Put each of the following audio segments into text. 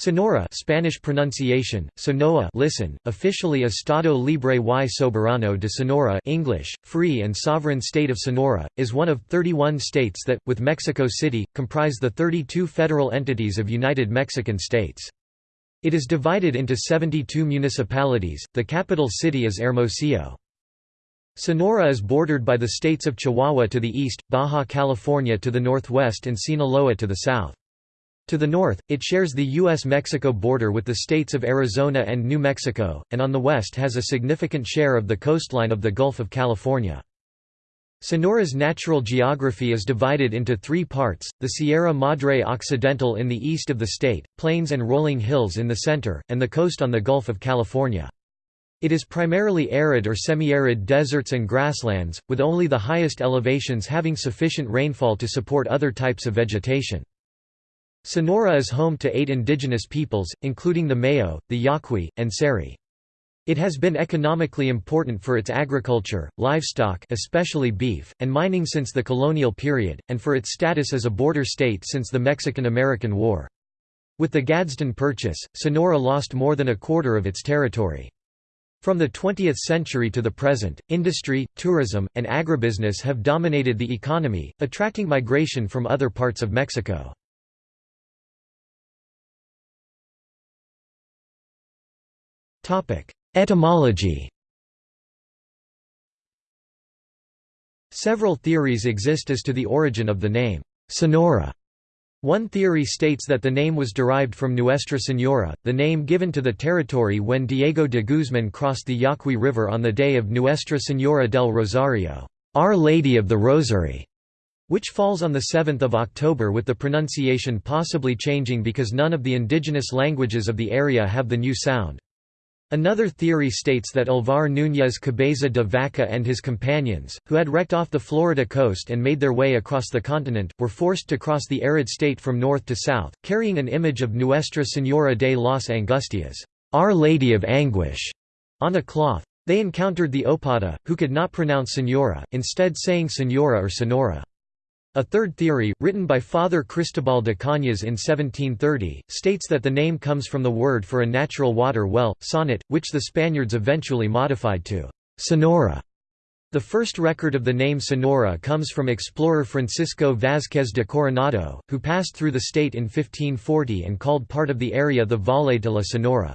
Sonora Spanish pronunciation, Sonoa listen, officially Estado Libre y Soberano de Sonora English, Free and Sovereign State of Sonora, is one of 31 states that, with Mexico City, comprise the 32 federal entities of United Mexican States. It is divided into 72 municipalities, the capital city is Hermosillo. Sonora is bordered by the states of Chihuahua to the east, Baja California to the northwest and Sinaloa to the south. To the north, it shares the U.S.-Mexico border with the states of Arizona and New Mexico, and on the west has a significant share of the coastline of the Gulf of California. Sonora's natural geography is divided into three parts, the Sierra Madre Occidental in the east of the state, plains and rolling hills in the center, and the coast on the Gulf of California. It is primarily arid or semi-arid deserts and grasslands, with only the highest elevations having sufficient rainfall to support other types of vegetation. Sonora is home to eight indigenous peoples, including the Mayo, the Yaqui, and Seri. It has been economically important for its agriculture, livestock especially beef, and mining since the colonial period, and for its status as a border state since the Mexican–American War. With the Gadsden Purchase, Sonora lost more than a quarter of its territory. From the 20th century to the present, industry, tourism, and agribusiness have dominated the economy, attracting migration from other parts of Mexico. Etymology Several theories exist as to the origin of the name, Sonora. One theory states that the name was derived from Nuestra Señora, the name given to the territory when Diego de Guzman crossed the Yaqui River on the day of Nuestra Señora del Rosario, Our Lady of the Rosary, which falls on 7 October with the pronunciation possibly changing because none of the indigenous languages of the area have the new sound. Another theory states that Alvar Núñez Cabeza de Vaca and his companions, who had wrecked off the Florida coast and made their way across the continent, were forced to cross the arid state from north to south, carrying an image of Nuestra Señora de las Angustias Our Lady of Anguish", on a cloth. They encountered the Opata, who could not pronounce Senora, instead saying Senora or Sonora. A third theory, written by Father Cristobal de Cañas in 1730, states that the name comes from the word for a natural water well, sonot, which the Spaniards eventually modified to Sonora. The first record of the name Sonora comes from explorer Francisco Vázquez de Coronado, who passed through the state in 1540 and called part of the area the Valle de la Sonora.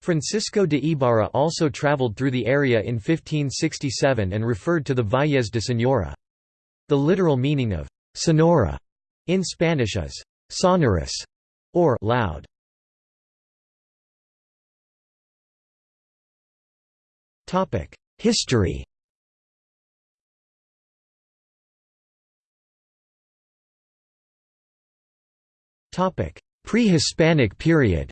Francisco de Ibarra also traveled through the area in 1567 and referred to the Valles de Sonora. The literal meaning of «sonora» in Spanish is «sonorous» or «loud». History Pre-Hispanic period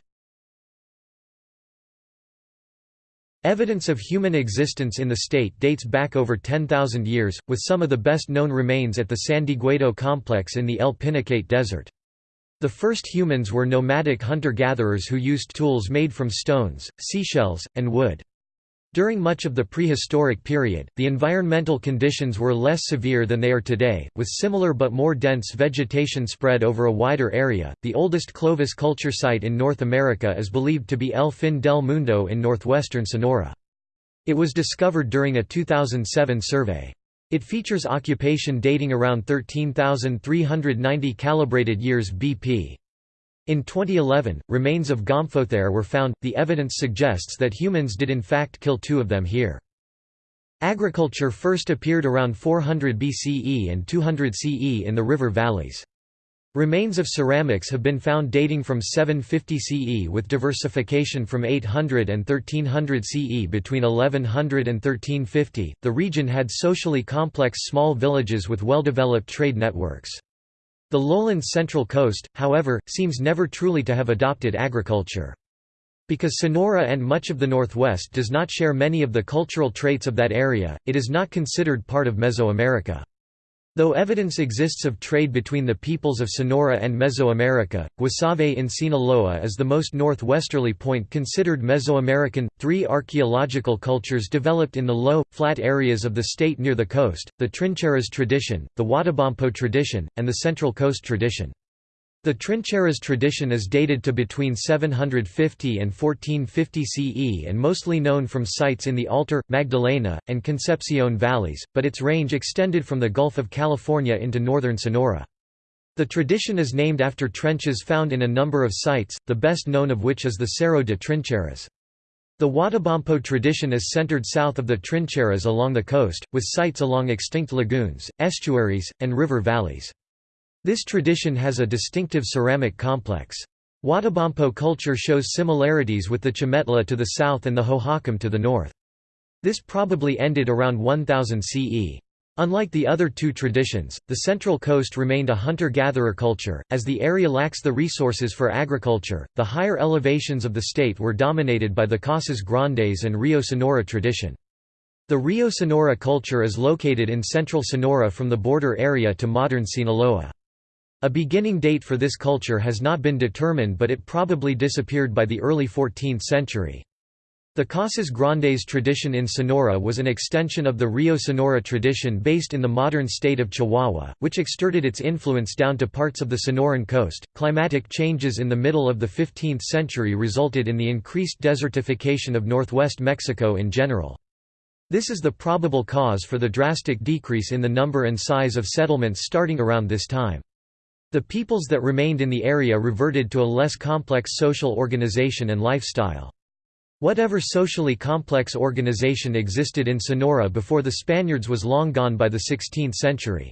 Evidence of human existence in the state dates back over 10,000 years, with some of the best known remains at the San Dieguito complex in the El Pinacate Desert. The first humans were nomadic hunter-gatherers who used tools made from stones, seashells, and wood. During much of the prehistoric period, the environmental conditions were less severe than they are today, with similar but more dense vegetation spread over a wider area. The oldest Clovis culture site in North America is believed to be El Fin del Mundo in northwestern Sonora. It was discovered during a 2007 survey. It features occupation dating around 13,390 calibrated years BP. In 2011, remains of Gomphothere were found. The evidence suggests that humans did in fact kill two of them here. Agriculture first appeared around 400 BCE and 200 CE in the river valleys. Remains of ceramics have been found dating from 750 CE with diversification from 800 and 1300 CE between 1100 and 1350. The region had socially complex small villages with well-developed trade networks. The lowland's central coast, however, seems never truly to have adopted agriculture. Because Sonora and much of the Northwest does not share many of the cultural traits of that area, it is not considered part of Mesoamerica. Though evidence exists of trade between the peoples of Sonora and Mesoamerica, Guasave in Sinaloa is the most northwesterly point considered Mesoamerican. Three archaeological cultures developed in the low, flat areas of the state near the coast the Trincheras tradition, the Huatabampo tradition, and the Central Coast tradition. The trincheras tradition is dated to between 750 and 1450 CE and mostly known from sites in the Altar, Magdalena, and Concepcion valleys, but its range extended from the Gulf of California into northern Sonora. The tradition is named after trenches found in a number of sites, the best known of which is the Cerro de Trincheras. The Huatabampo tradition is centered south of the Trincheras along the coast, with sites along extinct lagoons, estuaries, and river valleys. This tradition has a distinctive ceramic complex. Huatabampo culture shows similarities with the Chametla to the south and the Hohokam to the north. This probably ended around 1000 CE. Unlike the other two traditions, the Central Coast remained a hunter-gatherer culture, as the area lacks the resources for agriculture. The higher elevations of the state were dominated by the Casas Grandes and Rio Sonora tradition. The Rio Sonora culture is located in central Sonora from the border area to modern Sinaloa. A beginning date for this culture has not been determined but it probably disappeared by the early 14th century. The Casas Grandes tradition in Sonora was an extension of the Rio Sonora tradition based in the modern state of Chihuahua, which exerted its influence down to parts of the Sonoran coast. Climatic changes in the middle of the 15th century resulted in the increased desertification of northwest Mexico in general. This is the probable cause for the drastic decrease in the number and size of settlements starting around this time. The peoples that remained in the area reverted to a less complex social organization and lifestyle. Whatever socially complex organization existed in Sonora before the Spaniards was long gone by the 16th century.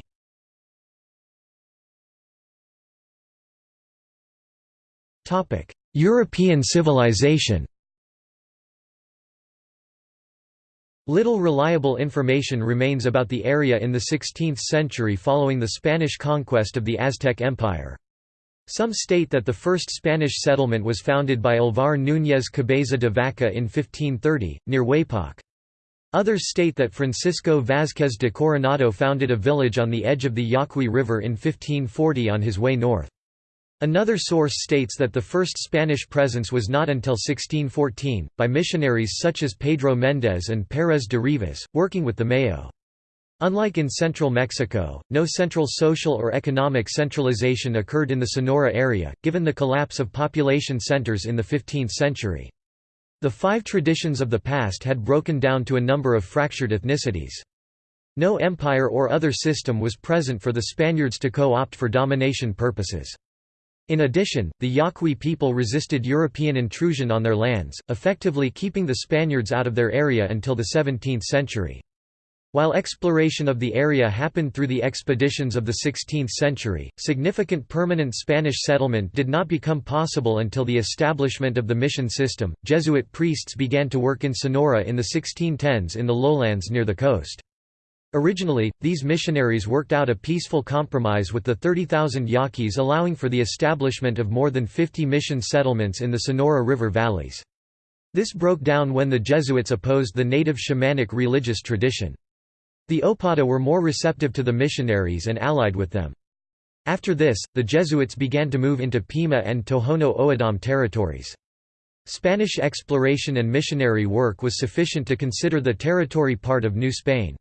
European civilization Little reliable information remains about the area in the 16th century following the Spanish conquest of the Aztec Empire. Some state that the first Spanish settlement was founded by Alvar Núñez Cabeza de Vaca in 1530, near Huepac. Others state that Francisco Vázquez de Coronado founded a village on the edge of the Yaqui River in 1540 on his way north. Another source states that the first Spanish presence was not until 1614, by missionaries such as Pedro Méndez and Pérez de Rivas, working with the Mayo. Unlike in central Mexico, no central social or economic centralization occurred in the Sonora area, given the collapse of population centers in the 15th century. The five traditions of the past had broken down to a number of fractured ethnicities. No empire or other system was present for the Spaniards to co-opt for domination purposes. In addition, the Yaqui people resisted European intrusion on their lands, effectively keeping the Spaniards out of their area until the 17th century. While exploration of the area happened through the expeditions of the 16th century, significant permanent Spanish settlement did not become possible until the establishment of the mission system. Jesuit priests began to work in Sonora in the 1610s in the lowlands near the coast. Originally, these missionaries worked out a peaceful compromise with the 30,000 Yaquis allowing for the establishment of more than 50 mission settlements in the Sonora River valleys. This broke down when the Jesuits opposed the native shamanic religious tradition. The Opata were more receptive to the missionaries and allied with them. After this, the Jesuits began to move into Pima and Tohono O'odham territories. Spanish exploration and missionary work was sufficient to consider the territory part of New Spain.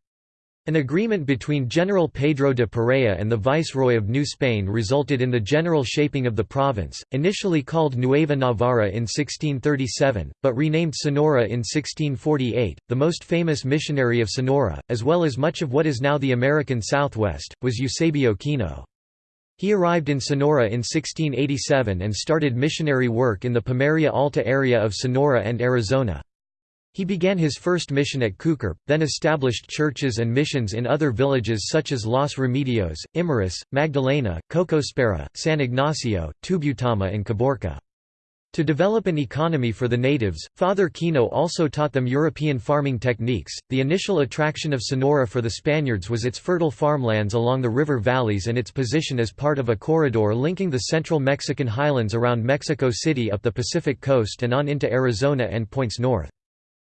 An agreement between General Pedro de Perea and the Viceroy of New Spain resulted in the general shaping of the province, initially called Nueva Navarra in 1637, but renamed Sonora in 1648. The most famous missionary of Sonora, as well as much of what is now the American Southwest, was Eusebio Kino. He arrived in Sonora in 1687 and started missionary work in the Pimeria Alta area of Sonora and Arizona. He began his first mission at Cucurpe, then established churches and missions in other villages such as Los Remedios, Imuris, Magdalena, Cocospera, San Ignacio, Tubutama and Caborca. To develop an economy for the natives, Father Kino also taught them European farming techniques. The initial attraction of Sonora for the Spaniards was its fertile farmlands along the river valleys and its position as part of a corridor linking the central Mexican highlands around Mexico City up the Pacific coast and on into Arizona and points north.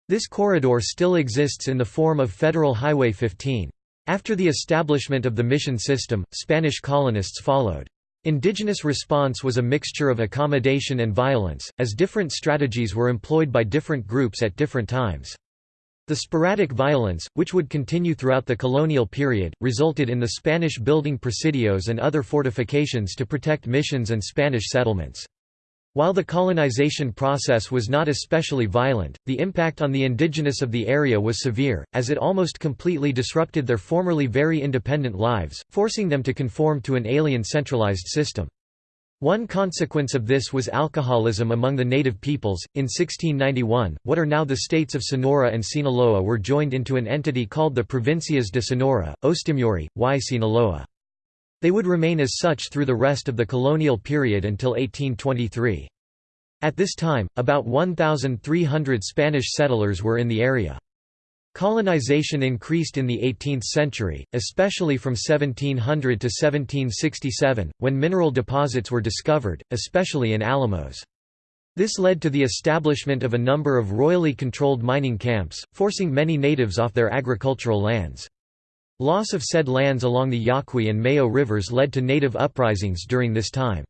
This corridor still exists in the form of Federal Highway 15. After the establishment of the mission system, Spanish colonists followed. Indigenous response was a mixture of accommodation and violence, as different strategies were employed by different groups at different times. The sporadic violence, which would continue throughout the colonial period, resulted in the Spanish building presidios and other fortifications to protect missions and Spanish settlements. While the colonization process was not especially violent, the impact on the indigenous of the area was severe, as it almost completely disrupted their formerly very independent lives, forcing them to conform to an alien centralized system. One consequence of this was alcoholism among the native peoples. In 1691, what are now the states of Sonora and Sinaloa were joined into an entity called the Provincias de Sonora, Ostimuri, y Sinaloa. They would remain as such through the rest of the colonial period until 1823. At this time, about 1,300 Spanish settlers were in the area. Colonization increased in the 18th century, especially from 1700 to 1767, when mineral deposits were discovered, especially in Alamos. This led to the establishment of a number of royally controlled mining camps, forcing many natives off their agricultural lands. Loss of said lands along the Yaqui and Mayo rivers led to native uprisings during this time.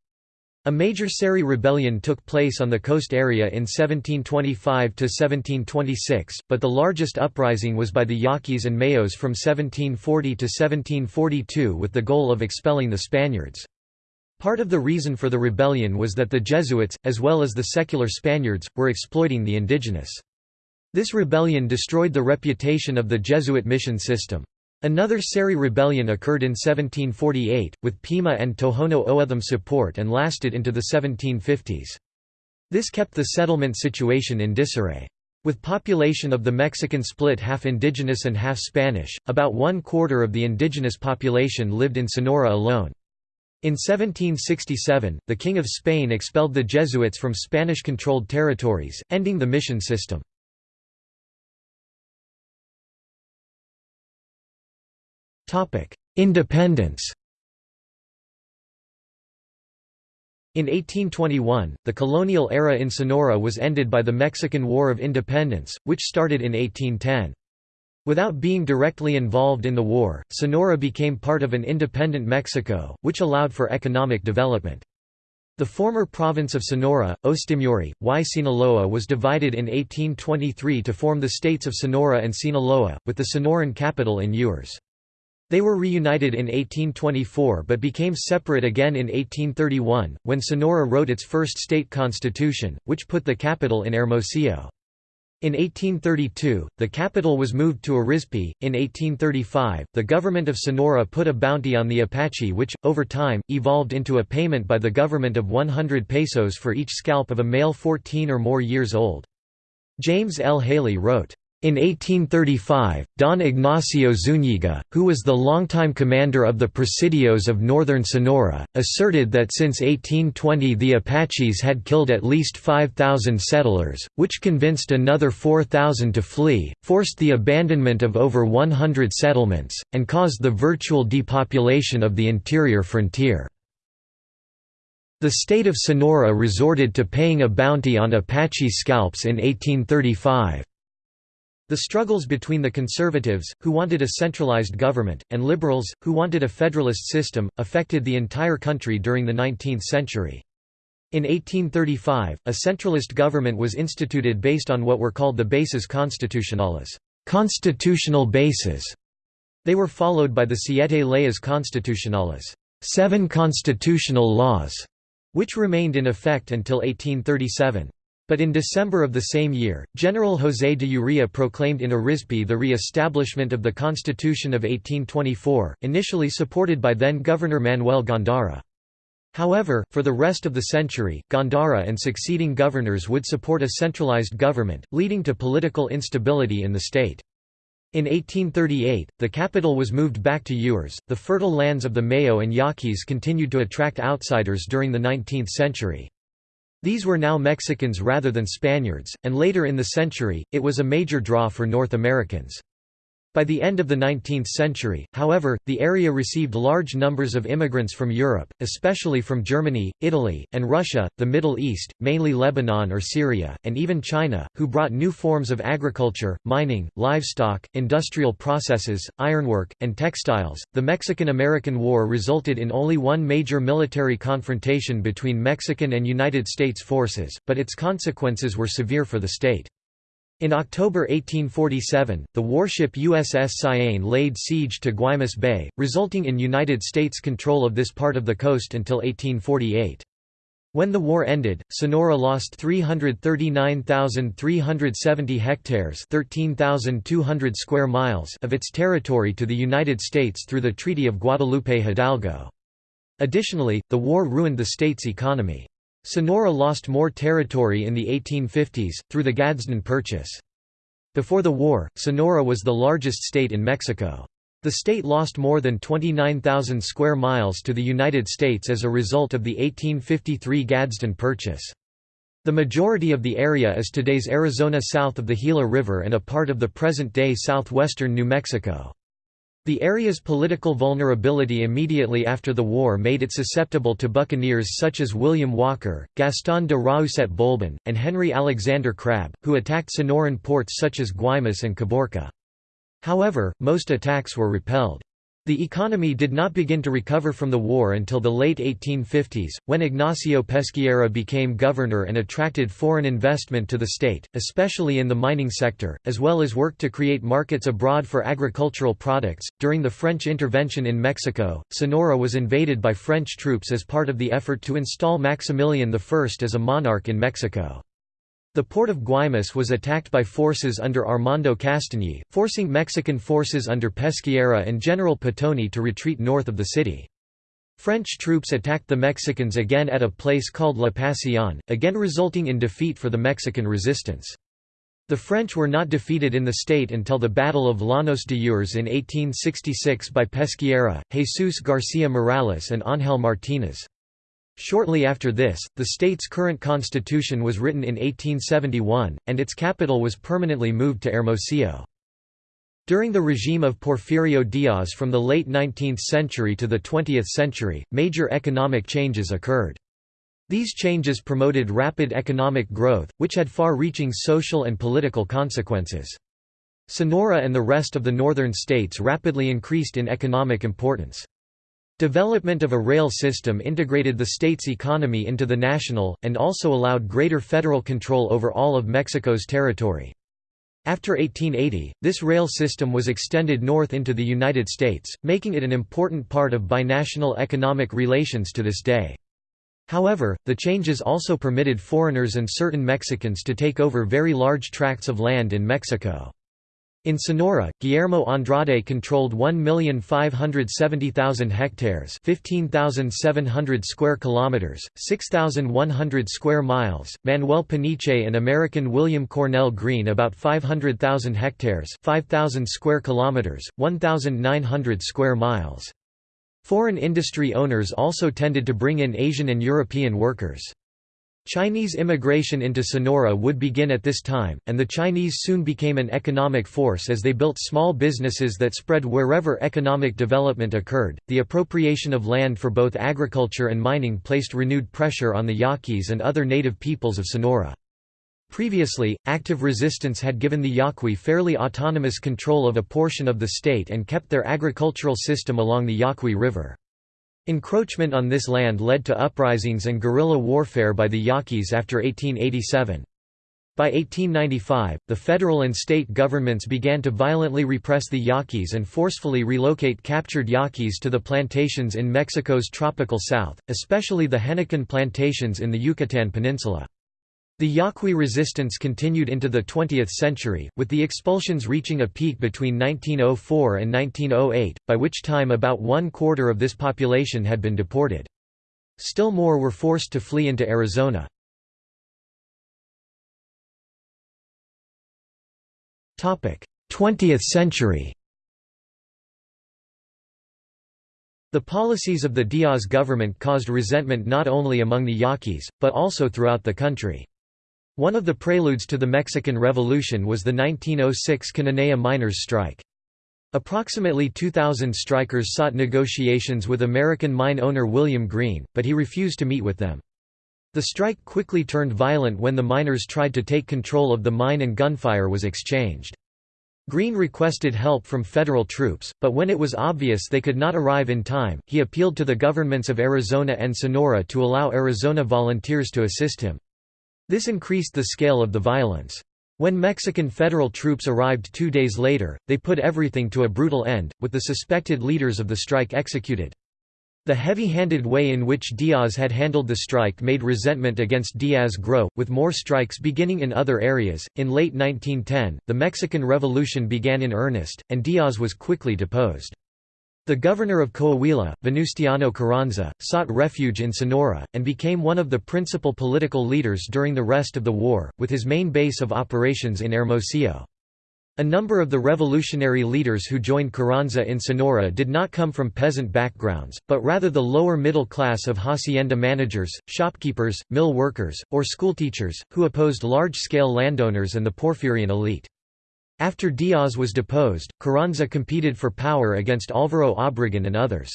A major Seri rebellion took place on the coast area in 1725–1726, but the largest uprising was by the Yaquis and Mayos from 1740 to 1742 with the goal of expelling the Spaniards. Part of the reason for the rebellion was that the Jesuits, as well as the secular Spaniards, were exploiting the indigenous. This rebellion destroyed the reputation of the Jesuit mission system. Another Seri rebellion occurred in 1748, with Pima and Tohono O'odham support and lasted into the 1750s. This kept the settlement situation in disarray. With population of the Mexican split half indigenous and half Spanish, about one quarter of the indigenous population lived in Sonora alone. In 1767, the King of Spain expelled the Jesuits from Spanish-controlled territories, ending the mission system. Independence In 1821, the colonial era in Sonora was ended by the Mexican War of Independence, which started in 1810. Without being directly involved in the war, Sonora became part of an independent Mexico, which allowed for economic development. The former province of Sonora, Ostimuri, y Sinaloa was divided in 1823 to form the states of Sonora and Sinaloa, with the Sonoran capital in Ures. They were reunited in 1824 but became separate again in 1831, when Sonora wrote its first state constitution, which put the capital in Hermosillo. In 1832, the capital was moved to Arizpe. In 1835, the government of Sonora put a bounty on the Apache which, over time, evolved into a payment by the government of 100 pesos for each scalp of a male 14 or more years old. James L. Haley wrote, in 1835, Don Ignacio Zúñiga, who was the longtime commander of the Presidios of northern Sonora, asserted that since 1820 the Apaches had killed at least 5,000 settlers, which convinced another 4,000 to flee, forced the abandonment of over 100 settlements, and caused the virtual depopulation of the interior frontier. The state of Sonora resorted to paying a bounty on Apache scalps in 1835. The struggles between the conservatives, who wanted a centralized government, and liberals, who wanted a federalist system, affected the entire country during the 19th century. In 1835, a centralist government was instituted based on what were called the bases constitucionales constitutional bases". They were followed by the siete leyes constitucionales seven constitutional laws", which remained in effect until 1837. But in December of the same year, General José de Urrea proclaimed in Arizpe the re-establishment of the Constitution of 1824, initially supported by then-Governor Manuel Gándara. However, for the rest of the century, Gándara and succeeding governors would support a centralized government, leading to political instability in the state. In 1838, the capital was moved back to Ures. The fertile lands of the Mayo and Yaquis continued to attract outsiders during the 19th century. These were now Mexicans rather than Spaniards, and later in the century, it was a major draw for North Americans. By the end of the 19th century, however, the area received large numbers of immigrants from Europe, especially from Germany, Italy, and Russia, the Middle East, mainly Lebanon or Syria, and even China, who brought new forms of agriculture, mining, livestock, industrial processes, ironwork, and textiles. The Mexican American War resulted in only one major military confrontation between Mexican and United States forces, but its consequences were severe for the state. In October 1847, the warship USS Cyane laid siege to Guaymas Bay, resulting in United States control of this part of the coast until 1848. When the war ended, Sonora lost 339,370 hectares 13,200 square miles of its territory to the United States through the Treaty of Guadalupe-Hidalgo. Additionally, the war ruined the state's economy. Sonora lost more territory in the 1850s, through the Gadsden Purchase. Before the war, Sonora was the largest state in Mexico. The state lost more than 29,000 square miles to the United States as a result of the 1853 Gadsden Purchase. The majority of the area is today's Arizona south of the Gila River and a part of the present-day southwestern New Mexico. The area's political vulnerability immediately after the war made it susceptible to buccaneers such as William Walker, Gaston de Raousset Boulbon, and Henry Alexander Crabb, who attacked Sonoran ports such as Guaymas and Caborca. However, most attacks were repelled. The economy did not begin to recover from the war until the late 1850s, when Ignacio Pesqueira became governor and attracted foreign investment to the state, especially in the mining sector, as well as worked to create markets abroad for agricultural products. During the French intervention in Mexico, Sonora was invaded by French troops as part of the effort to install Maximilian I as a monarch in Mexico. The port of Guaymas was attacked by forces under Armando Castagny, forcing Mexican forces under Pesqueira and General Patoni to retreat north of the city. French troops attacked the Mexicans again at a place called La Pasión, again resulting in defeat for the Mexican resistance. The French were not defeated in the state until the Battle of Llanos de Ures in 1866 by Pesqueira, Jesus García Morales and Ángel Martínez. Shortly after this, the state's current constitution was written in 1871, and its capital was permanently moved to Hermosillo. During the regime of Porfirio Diaz from the late 19th century to the 20th century, major economic changes occurred. These changes promoted rapid economic growth, which had far-reaching social and political consequences. Sonora and the rest of the northern states rapidly increased in economic importance. Development of a rail system integrated the state's economy into the national, and also allowed greater federal control over all of Mexico's territory. After 1880, this rail system was extended north into the United States, making it an important part of binational economic relations to this day. However, the changes also permitted foreigners and certain Mexicans to take over very large tracts of land in Mexico. In Sonora, Guillermo Andrade controlled 1,570,000 hectares, 15,700 square kilometers, 6,100 square miles. Manuel Peniche and American William Cornell Greene about 500,000 hectares, 5,000 square kilometers, 1,900 square miles. Foreign industry owners also tended to bring in Asian and European workers. Chinese immigration into Sonora would begin at this time, and the Chinese soon became an economic force as they built small businesses that spread wherever economic development occurred. The appropriation of land for both agriculture and mining placed renewed pressure on the Yaquis and other native peoples of Sonora. Previously, active resistance had given the Yaqui fairly autonomous control of a portion of the state and kept their agricultural system along the Yaqui River. Encroachment on this land led to uprisings and guerrilla warfare by the Yaquis after 1887. By 1895, the federal and state governments began to violently repress the Yaquis and forcefully relocate captured Yaquis to the plantations in Mexico's tropical south, especially the Henequen plantations in the Yucatan Peninsula. The Yaqui resistance continued into the 20th century, with the expulsions reaching a peak between 1904 and 1908, by which time about one quarter of this population had been deported. Still more were forced to flee into Arizona. Topic: 20th century The policies of the Diaz government caused resentment not only among the Yaquis, but also throughout the country. One of the preludes to the Mexican Revolution was the 1906 Cananea miners' strike. Approximately 2,000 strikers sought negotiations with American mine owner William Greene, but he refused to meet with them. The strike quickly turned violent when the miners tried to take control of the mine and gunfire was exchanged. Greene requested help from federal troops, but when it was obvious they could not arrive in time, he appealed to the governments of Arizona and Sonora to allow Arizona volunteers to assist him. This increased the scale of the violence. When Mexican federal troops arrived two days later, they put everything to a brutal end, with the suspected leaders of the strike executed. The heavy-handed way in which Diaz had handled the strike made resentment against Diaz grow, with more strikes beginning in other areas. In late 1910, the Mexican Revolution began in earnest, and Diaz was quickly deposed. The governor of Coahuila, Venustiano Carranza, sought refuge in Sonora, and became one of the principal political leaders during the rest of the war, with his main base of operations in Hermosillo. A number of the revolutionary leaders who joined Carranza in Sonora did not come from peasant backgrounds, but rather the lower middle class of hacienda managers, shopkeepers, mill workers, or schoolteachers, who opposed large-scale landowners and the Porfirian elite. After Diaz was deposed, Carranza competed for power against Álvaro Obregón and others.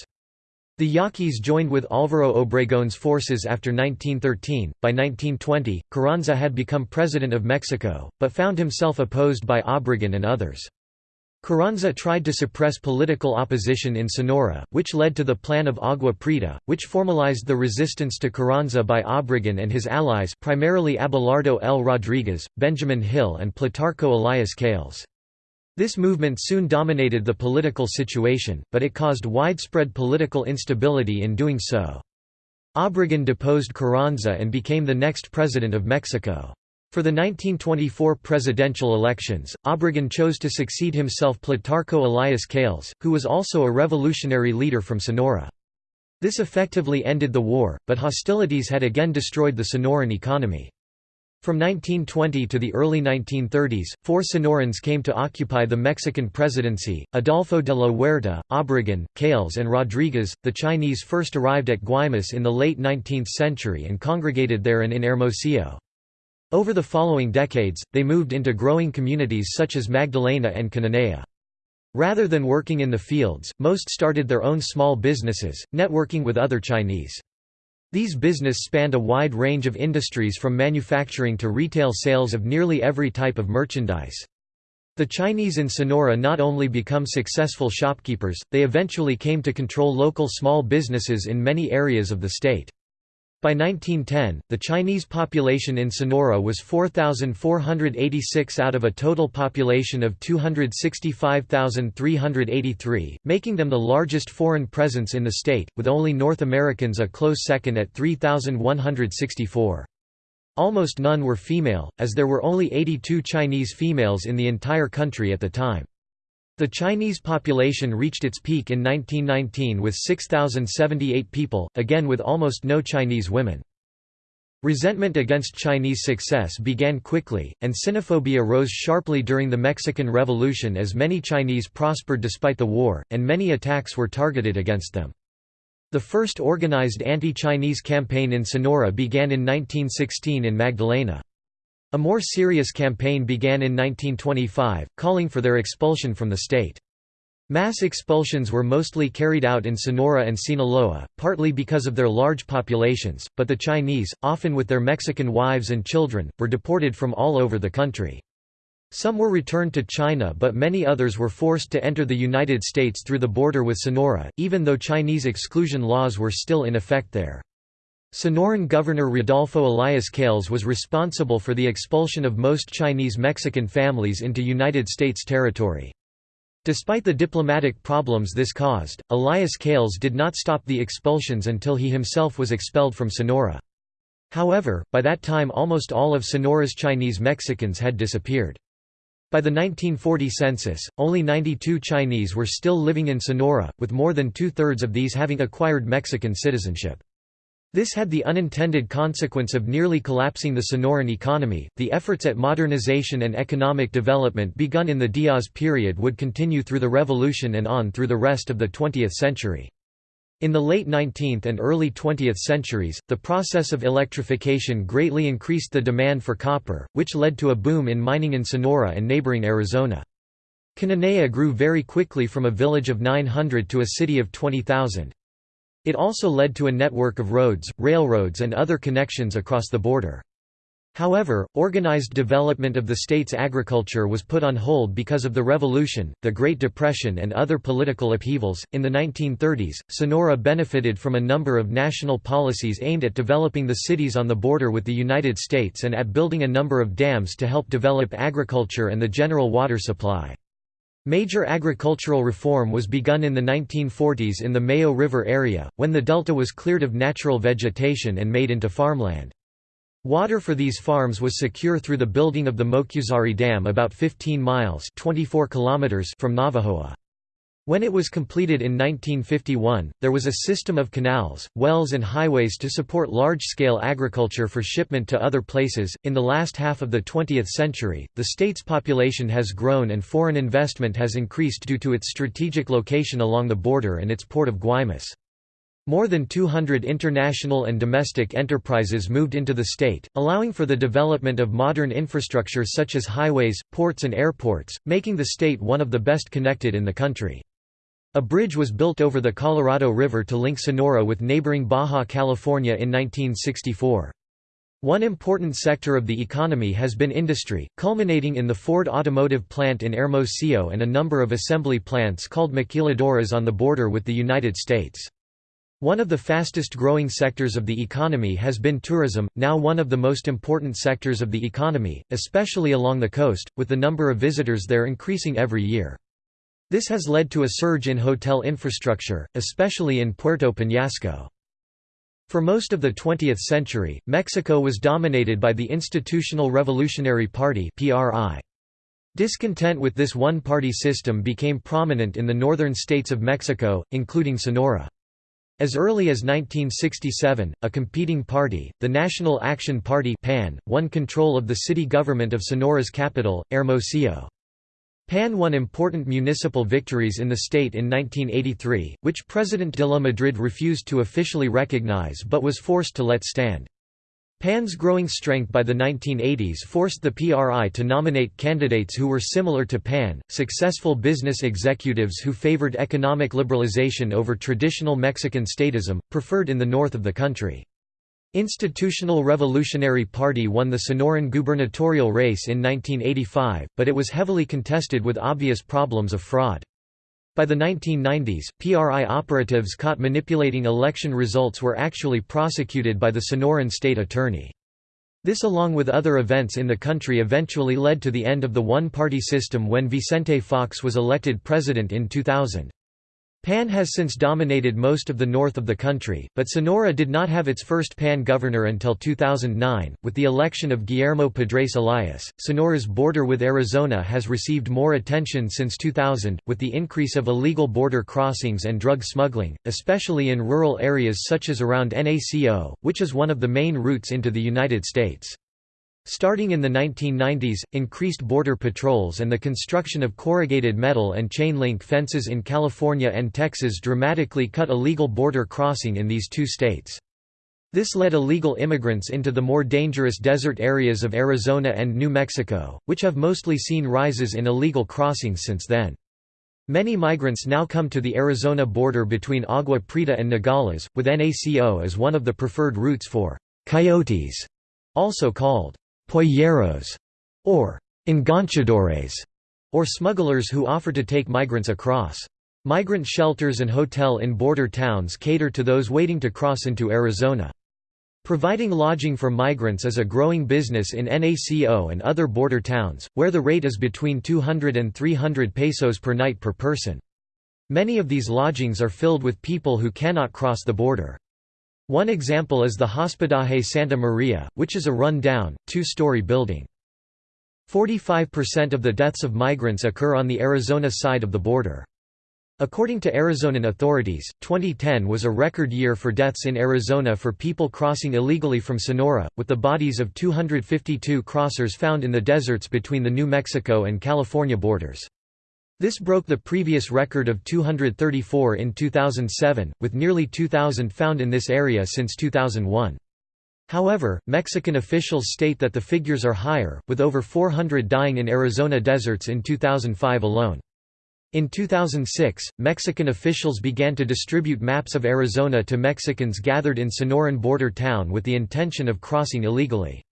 The Yaquis joined with Álvaro Obregón's forces after 1913. By 1920, Carranza had become president of Mexico, but found himself opposed by Obregón and others. Carranza tried to suppress political opposition in Sonora, which led to the Plan of Agua Prieta, which formalized the resistance to Carranza by Obregón and his allies primarily Abelardo L. Rodriguez, Benjamin Hill and Plutarco Elias Calles. This movement soon dominated the political situation, but it caused widespread political instability in doing so. Obregón deposed Carranza and became the next president of Mexico. For the 1924 presidential elections, Obregón chose to succeed himself Plutarco Elias Calles, who was also a revolutionary leader from Sonora. This effectively ended the war, but hostilities had again destroyed the Sonoran economy. From 1920 to the early 1930s, four Sonorans came to occupy the Mexican presidency, Adolfo de la Huerta, Obregón, Calles and Rodriguez. The Chinese first arrived at Guaymas in the late 19th century and congregated there and in Hermosillo. Over the following decades, they moved into growing communities such as Magdalena and Cananea. Rather than working in the fields, most started their own small businesses, networking with other Chinese. These business spanned a wide range of industries from manufacturing to retail sales of nearly every type of merchandise. The Chinese in Sonora not only become successful shopkeepers, they eventually came to control local small businesses in many areas of the state. By 1910, the Chinese population in Sonora was 4,486 out of a total population of 265,383, making them the largest foreign presence in the state, with only North Americans a close second at 3,164. Almost none were female, as there were only 82 Chinese females in the entire country at the time. The Chinese population reached its peak in 1919 with 6,078 people, again with almost no Chinese women. Resentment against Chinese success began quickly, and xenophobia rose sharply during the Mexican Revolution as many Chinese prospered despite the war, and many attacks were targeted against them. The first organized anti-Chinese campaign in Sonora began in 1916 in Magdalena. A more serious campaign began in 1925, calling for their expulsion from the state. Mass expulsions were mostly carried out in Sonora and Sinaloa, partly because of their large populations, but the Chinese, often with their Mexican wives and children, were deported from all over the country. Some were returned to China but many others were forced to enter the United States through the border with Sonora, even though Chinese exclusion laws were still in effect there. Sonoran Governor Rodolfo Elias Calles was responsible for the expulsion of most Chinese Mexican families into United States territory. Despite the diplomatic problems this caused, Elias Calles did not stop the expulsions until he himself was expelled from Sonora. However, by that time almost all of Sonora's Chinese Mexicans had disappeared. By the 1940 census, only 92 Chinese were still living in Sonora, with more than two-thirds of these having acquired Mexican citizenship. This had the unintended consequence of nearly collapsing the Sonoran economy. The efforts at modernization and economic development begun in the Diaz period would continue through the Revolution and on through the rest of the 20th century. In the late 19th and early 20th centuries, the process of electrification greatly increased the demand for copper, which led to a boom in mining in Sonora and neighboring Arizona. Cananea grew very quickly from a village of 900 to a city of 20,000. It also led to a network of roads, railroads and other connections across the border. However, organized development of the state's agriculture was put on hold because of the Revolution, the Great Depression, and other political upheavals. In the 1930s, Sonora benefited from a number of national policies aimed at developing the cities on the border with the United States and at building a number of dams to help develop agriculture and the general water supply. Major agricultural reform was begun in the 1940s in the Mayo River area, when the delta was cleared of natural vegetation and made into farmland. Water for these farms was secure through the building of the Mocúzari Dam about 15 miles 24 kilometers from Navojoa. When it was completed in 1951, there was a system of canals, wells, and highways to support large scale agriculture for shipment to other places. In the last half of the 20th century, the state's population has grown and foreign investment has increased due to its strategic location along the border and its port of Guaymas. More than 200 international and domestic enterprises moved into the state, allowing for the development of modern infrastructure such as highways, ports and airports, making the state one of the best connected in the country. A bridge was built over the Colorado River to link Sonora with neighboring Baja California in 1964. One important sector of the economy has been industry, culminating in the Ford automotive plant in Hermosillo and a number of assembly plants called maquiladoras on the border with the United States. One of the fastest growing sectors of the economy has been tourism, now one of the most important sectors of the economy, especially along the coast, with the number of visitors there increasing every year. This has led to a surge in hotel infrastructure, especially in Puerto Peñasco. For most of the 20th century, Mexico was dominated by the Institutional Revolutionary Party Discontent with this one-party system became prominent in the northern states of Mexico, including Sonora. As early as 1967, a competing party, the National Action Party PAN, won control of the city government of Sonora's capital, Hermosillo. PAN won important municipal victories in the state in 1983, which President de la Madrid refused to officially recognize but was forced to let stand. PAN's growing strength by the 1980s forced the PRI to nominate candidates who were similar to PAN, successful business executives who favored economic liberalization over traditional Mexican statism, preferred in the north of the country. Institutional Revolutionary Party won the Sonoran gubernatorial race in 1985, but it was heavily contested with obvious problems of fraud. By the 1990s, PRI operatives caught manipulating election results were actually prosecuted by the Sonoran state attorney. This along with other events in the country eventually led to the end of the one-party system when Vicente Fox was elected president in 2000. PAN has since dominated most of the north of the country, but Sonora did not have its first PAN governor until 2009. With the election of Guillermo Padres Elias, Sonora's border with Arizona has received more attention since 2000, with the increase of illegal border crossings and drug smuggling, especially in rural areas such as around NACO, which is one of the main routes into the United States. Starting in the 1990s, increased border patrols and the construction of corrugated metal and chain-link fences in California and Texas dramatically cut illegal border crossing in these two states. This led illegal immigrants into the more dangerous desert areas of Arizona and New Mexico, which have mostly seen rises in illegal crossings since then. Many migrants now come to the Arizona border between Agua Prieta and Nogales, with NACO as one of the preferred routes for «coyotes», also called polleros, or enganchadores, or smugglers who offer to take migrants across. Migrant shelters and hotel in border towns cater to those waiting to cross into Arizona. Providing lodging for migrants is a growing business in NACO and other border towns, where the rate is between 200 and 300 pesos per night per person. Many of these lodgings are filled with people who cannot cross the border. One example is the Hospedaje Santa Maria, which is a run-down, two-story building. 45% of the deaths of migrants occur on the Arizona side of the border. According to Arizonan authorities, 2010 was a record year for deaths in Arizona for people crossing illegally from Sonora, with the bodies of 252 crossers found in the deserts between the New Mexico and California borders. This broke the previous record of 234 in 2007, with nearly 2,000 found in this area since 2001. However, Mexican officials state that the figures are higher, with over 400 dying in Arizona deserts in 2005 alone. In 2006, Mexican officials began to distribute maps of Arizona to Mexicans gathered in Sonoran border town with the intention of crossing illegally.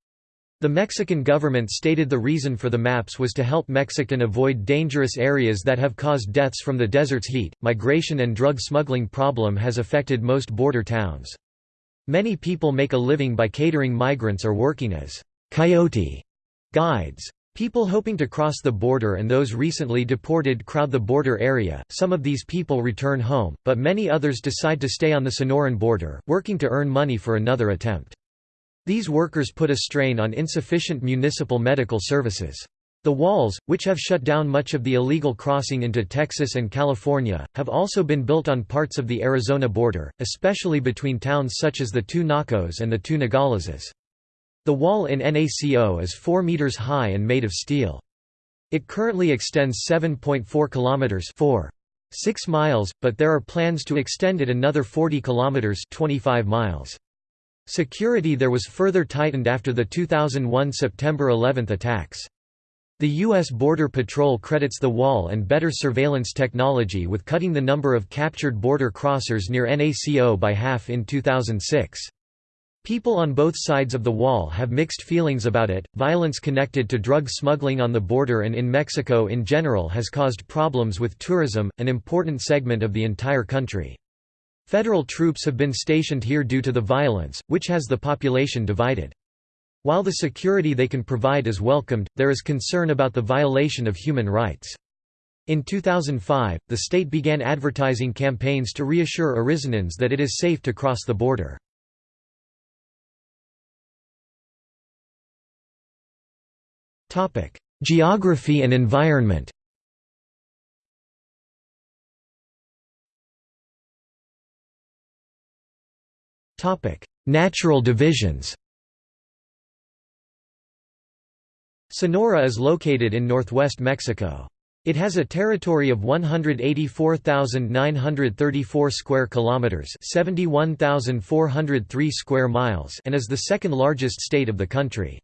The Mexican government stated the reason for the maps was to help Mexican avoid dangerous areas that have caused deaths from the desert's heat. Migration and drug smuggling problem has affected most border towns. Many people make a living by catering migrants or working as coyote guides. People hoping to cross the border and those recently deported crowd the border area. Some of these people return home, but many others decide to stay on the Sonoran border, working to earn money for another attempt. These workers put a strain on insufficient municipal medical services. The walls, which have shut down much of the illegal crossing into Texas and California, have also been built on parts of the Arizona border, especially between towns such as the two Nacos and the two Nogales. The wall in NACO is 4 meters high and made of steel. It currently extends 7.4 kilometers 4. 6 miles, but there are plans to extend it another 40 kilometers 25 miles. Security there was further tightened after the 2001 September 11 attacks. The U.S. Border Patrol credits the wall and better surveillance technology with cutting the number of captured border crossers near NACO by half in 2006. People on both sides of the wall have mixed feelings about it. Violence connected to drug smuggling on the border and in Mexico in general has caused problems with tourism, an important segment of the entire country. Federal troops have been stationed here due to the violence, which has the population divided. While the security they can provide is welcomed, there is concern about the violation of human rights. In 2005, the state began advertising campaigns to reassure Arizonans that it is safe to cross the border. Geography and environment Natural divisions Sonora is located in northwest Mexico. It has a territory of 184,934 square kilometers, 71,403 square miles, and is the second largest state of the country.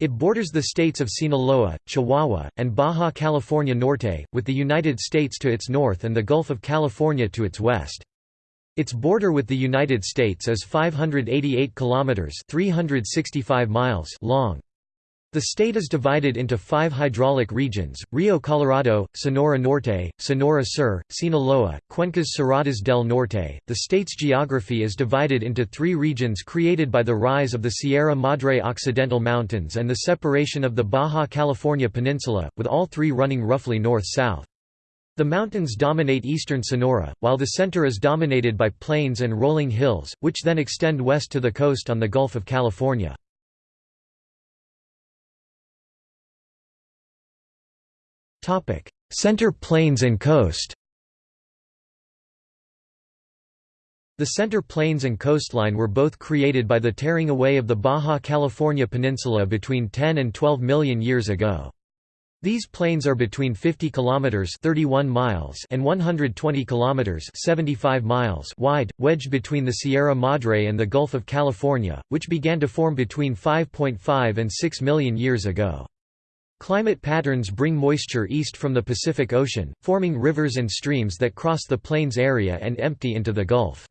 It borders the states of Sinaloa, Chihuahua, and Baja California Norte, with the United States to its north and the Gulf of California to its west. Its border with the United States is 588 kilometers (365 miles) long. The state is divided into five hydraulic regions, Rio Colorado, Sonora Norte, Sonora Sur, Sinaloa, Cuencas Cerradas del Norte. The state's geography is divided into three regions created by the rise of the Sierra Madre Occidental Mountains and the separation of the Baja California Peninsula, with all three running roughly north-south. The mountains dominate eastern Sonora, while the center is dominated by plains and rolling hills, which then extend west to the coast on the Gulf of California. Center Plains and coast The Center Plains and coastline were both created by the tearing away of the Baja California Peninsula between 10 and 12 million years ago. These plains are between 50 kilometers (31 miles) and 120 kilometers (75 miles) wide, wedged between the Sierra Madre and the Gulf of California, which began to form between 5.5 and 6 million years ago. Climate patterns bring moisture east from the Pacific Ocean, forming rivers and streams that cross the plains area and empty into the Gulf.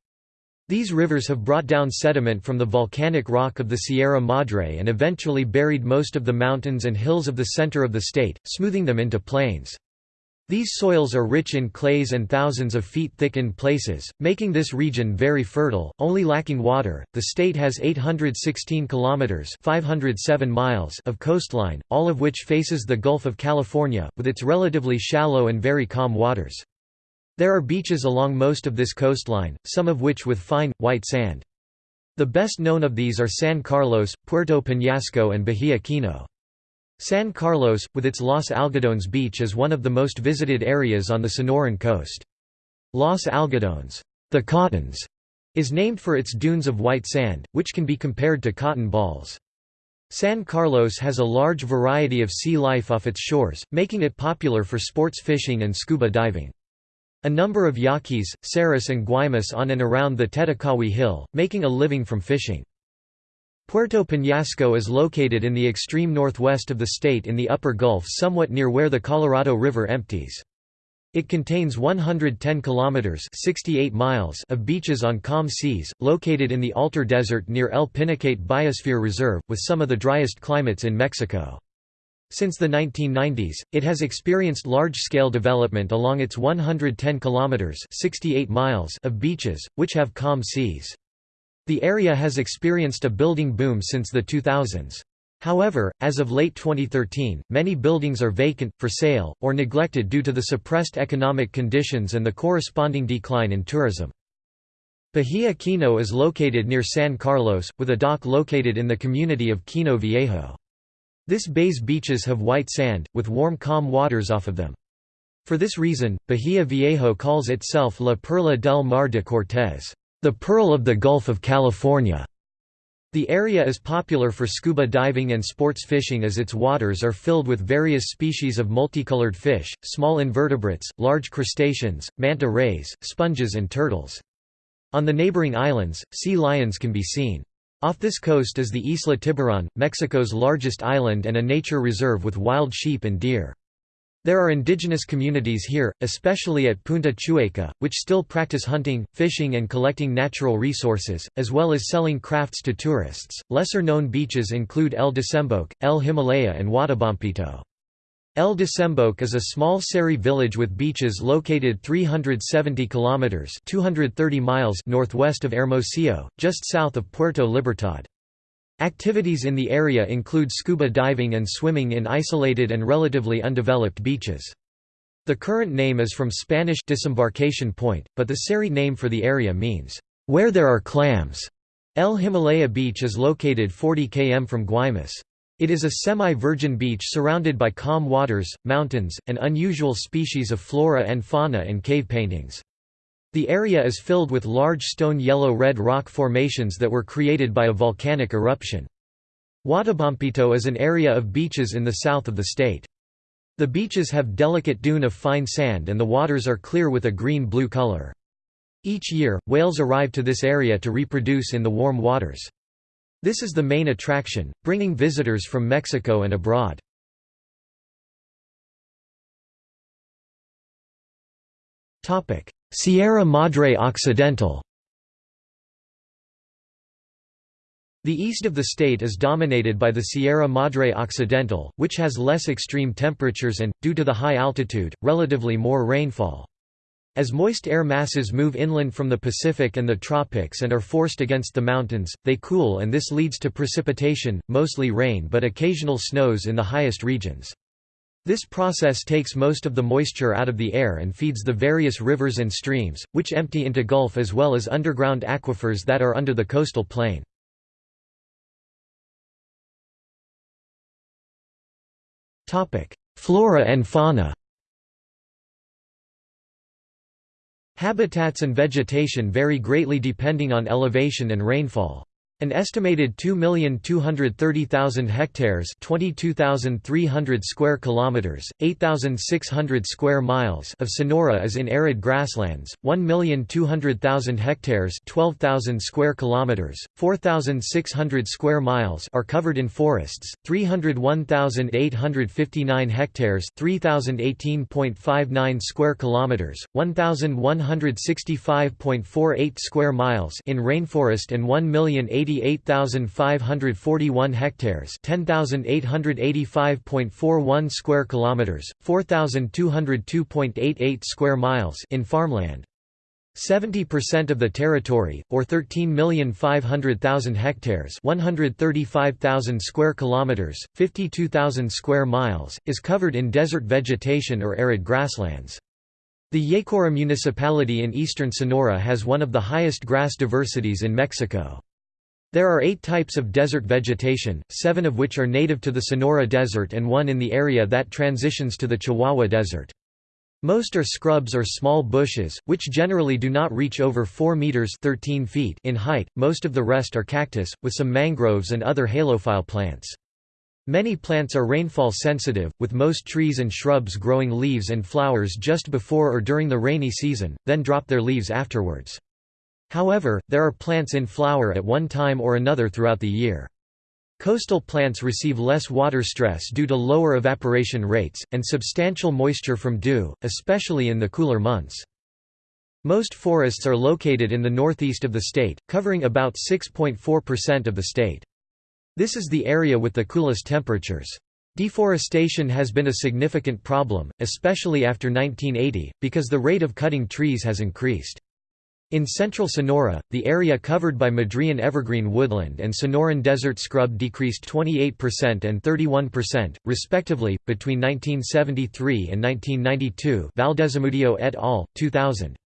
These rivers have brought down sediment from the volcanic rock of the Sierra Madre and eventually buried most of the mountains and hills of the center of the state, smoothing them into plains. These soils are rich in clays and thousands of feet thick in places, making this region very fertile, only lacking water. The state has 816 kilometers (507 miles) of coastline, all of which faces the Gulf of California with its relatively shallow and very calm waters. There are beaches along most of this coastline, some of which with fine, white sand. The best known of these are San Carlos, Puerto Peñasco and Bahia Kino. San Carlos, with its Los Algodones beach is one of the most visited areas on the Sonoran coast. Los Algodones the Cottons", is named for its dunes of white sand, which can be compared to cotton balls. San Carlos has a large variety of sea life off its shores, making it popular for sports fishing and scuba diving. A number of Yaquis, Seris and Guaymas on and around the Tetakawi Hill, making a living from fishing. Puerto Peñasco is located in the extreme northwest of the state in the upper Gulf somewhat near where the Colorado River empties. It contains 110 kilometers (68 miles) of beaches on calm seas, located in the Altar Desert near El Pinacate Biosphere Reserve, with some of the driest climates in Mexico. Since the 1990s, it has experienced large-scale development along its 110 kilometers (68 miles) of beaches, which have calm seas. The area has experienced a building boom since the 2000s. However, as of late 2013, many buildings are vacant, for sale, or neglected due to the suppressed economic conditions and the corresponding decline in tourism. Bahia Kino is located near San Carlos, with a dock located in the community of Kino Viejo. This bay's beaches have white sand, with warm calm waters off of them. For this reason, Bahia Viejo calls itself La Perla del Mar de Cortés, the Pearl of the Gulf of California. The area is popular for scuba diving and sports fishing as its waters are filled with various species of multicolored fish, small invertebrates, large crustaceans, manta rays, sponges and turtles. On the neighboring islands, sea lions can be seen. Off this coast is the Isla Tiburon, Mexico's largest island and a nature reserve with wild sheep and deer. There are indigenous communities here, especially at Punta Chueca, which still practice hunting, fishing, and collecting natural resources, as well as selling crafts to tourists. Lesser known beaches include El Desemboque, El Himalaya, and Huatabampito. El Desemboque is a small Seri village with beaches located 370 kilometers (230 miles) northwest of Hermosillo, just south of Puerto Libertad. Activities in the area include scuba diving and swimming in isolated and relatively undeveloped beaches. The current name is from Spanish disembarkation point, but the Seri name for the area means, where there are clams. El Himalaya Beach is located 40 km from Guaymas. It is a semi-virgin beach surrounded by calm waters, mountains, and unusual species of flora and fauna and cave paintings. The area is filled with large stone yellow-red rock formations that were created by a volcanic eruption. Huatabampito is an area of beaches in the south of the state. The beaches have delicate dune of fine sand and the waters are clear with a green-blue color. Each year, whales arrive to this area to reproduce in the warm waters. This is the main attraction, bringing visitors from Mexico and abroad. Sierra Madre Occidental The east of the state is dominated by the Sierra Madre Occidental, which has less extreme temperatures and, due to the high altitude, relatively more rainfall. As moist air masses move inland from the Pacific and the tropics and are forced against the mountains, they cool and this leads to precipitation, mostly rain but occasional snows in the highest regions. This process takes most of the moisture out of the air and feeds the various rivers and streams, which empty into Gulf as well as underground aquifers that are under the coastal plain. Flora and fauna Habitats and vegetation vary greatly depending on elevation and rainfall. An estimated 2,230,000 hectares, 22,300 square kilometers, 8,600 square miles of Sonora is in arid grasslands. 1,200,000 hectares, 12,000 square kilometers, 4,600 square miles are covered in forests. 301,859 hectares, 3,018.59 square kilometers, 1,165.48 square miles in rainforest and 1,080 88,541 hectares, 10,885.41 square kilometers, 4,202.88 square miles in farmland. 70% of the territory, or 13,500,000 hectares 135,000 square kilometers, 52,000 square miles, is covered in desert vegetation or arid grasslands. The Yecora municipality in eastern Sonora has one of the highest grass diversities in Mexico. There are eight types of desert vegetation, seven of which are native to the Sonora Desert and one in the area that transitions to the Chihuahua Desert. Most are scrubs or small bushes, which generally do not reach over 4 meters 13 feet in height. Most of the rest are cactus, with some mangroves and other halophile plants. Many plants are rainfall sensitive, with most trees and shrubs growing leaves and flowers just before or during the rainy season, then drop their leaves afterwards. However, there are plants in flower at one time or another throughout the year. Coastal plants receive less water stress due to lower evaporation rates, and substantial moisture from dew, especially in the cooler months. Most forests are located in the northeast of the state, covering about 6.4% of the state. This is the area with the coolest temperatures. Deforestation has been a significant problem, especially after 1980, because the rate of cutting trees has increased. In central Sonora, the area covered by Madrean evergreen woodland and Sonoran desert scrub decreased 28% and 31%, respectively, between 1973 and 1992 Valdez-Zamudio et al., 2000.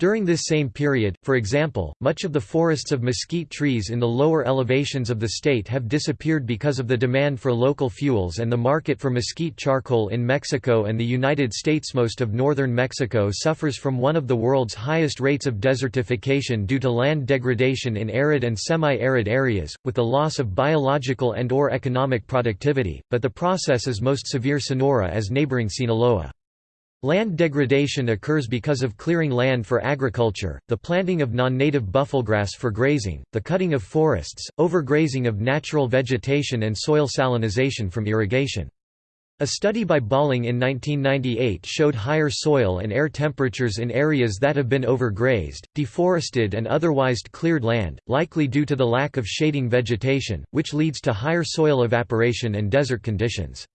During this same period, for example, much of the forests of mesquite trees in the lower elevations of the state have disappeared because of the demand for local fuels and the market for mesquite charcoal in Mexico and the United States. Most of northern Mexico suffers from one of the world's highest rates of desertification due to land degradation in arid and semi-arid areas, with the loss of biological and or economic productivity, but the process is most severe Sonora as neighboring Sinaloa. Land degradation occurs because of clearing land for agriculture, the planting of non-native buffelgrass for grazing, the cutting of forests, overgrazing of natural vegetation and soil salinization from irrigation. A study by Balling in 1998 showed higher soil and air temperatures in areas that have been overgrazed, deforested and otherwise cleared land, likely due to the lack of shading vegetation, which leads to higher soil evaporation and desert conditions.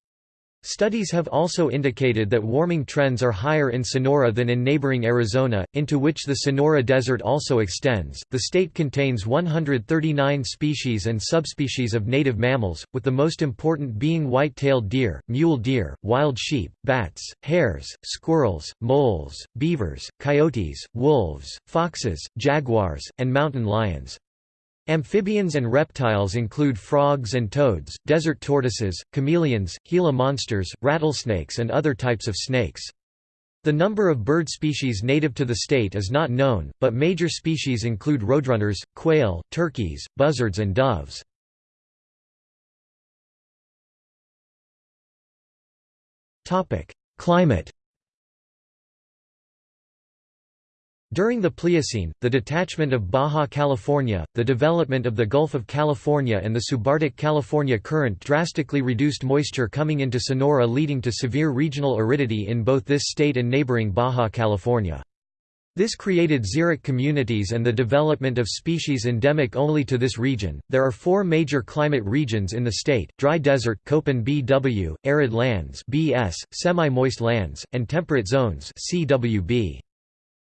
Studies have also indicated that warming trends are higher in Sonora than in neighboring Arizona, into which the Sonora Desert also extends. The state contains 139 species and subspecies of native mammals, with the most important being white-tailed deer, mule deer, wild sheep, bats, hares, squirrels, moles, beavers, coyotes, wolves, foxes, jaguars, and mountain lions. Amphibians and reptiles include frogs and toads, desert tortoises, chameleons, Gila monsters, rattlesnakes and other types of snakes. The number of bird species native to the state is not known, but major species include roadrunners, quail, turkeys, buzzards and doves. Climate During the Pliocene, the detachment of Baja California, the development of the Gulf of California and the subarctic California Current drastically reduced moisture coming into Sonora leading to severe regional aridity in both this state and neighboring Baja California. This created xeric communities and the development of species endemic only to this region. There are four major climate regions in the state: dry desert (Köppen BW), arid lands (BS), semi-moist lands, and temperate zones (CWB).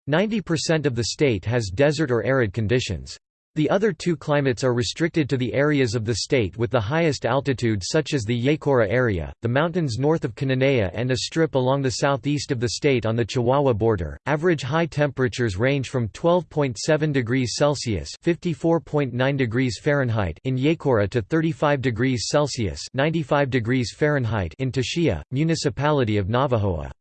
90% of the state has desert or arid conditions. The other two climates are restricted to the areas of the state with the highest altitude such as the Yecora area, the mountains north of Cananea and a strip along the southeast of the state on the Chihuahua border. Average high temperatures range from 12.7 degrees Celsius (54.9 degrees Fahrenheit) in Yecora to 35 degrees Celsius (95 degrees Fahrenheit) in Taxilla, municipality of Navojoa.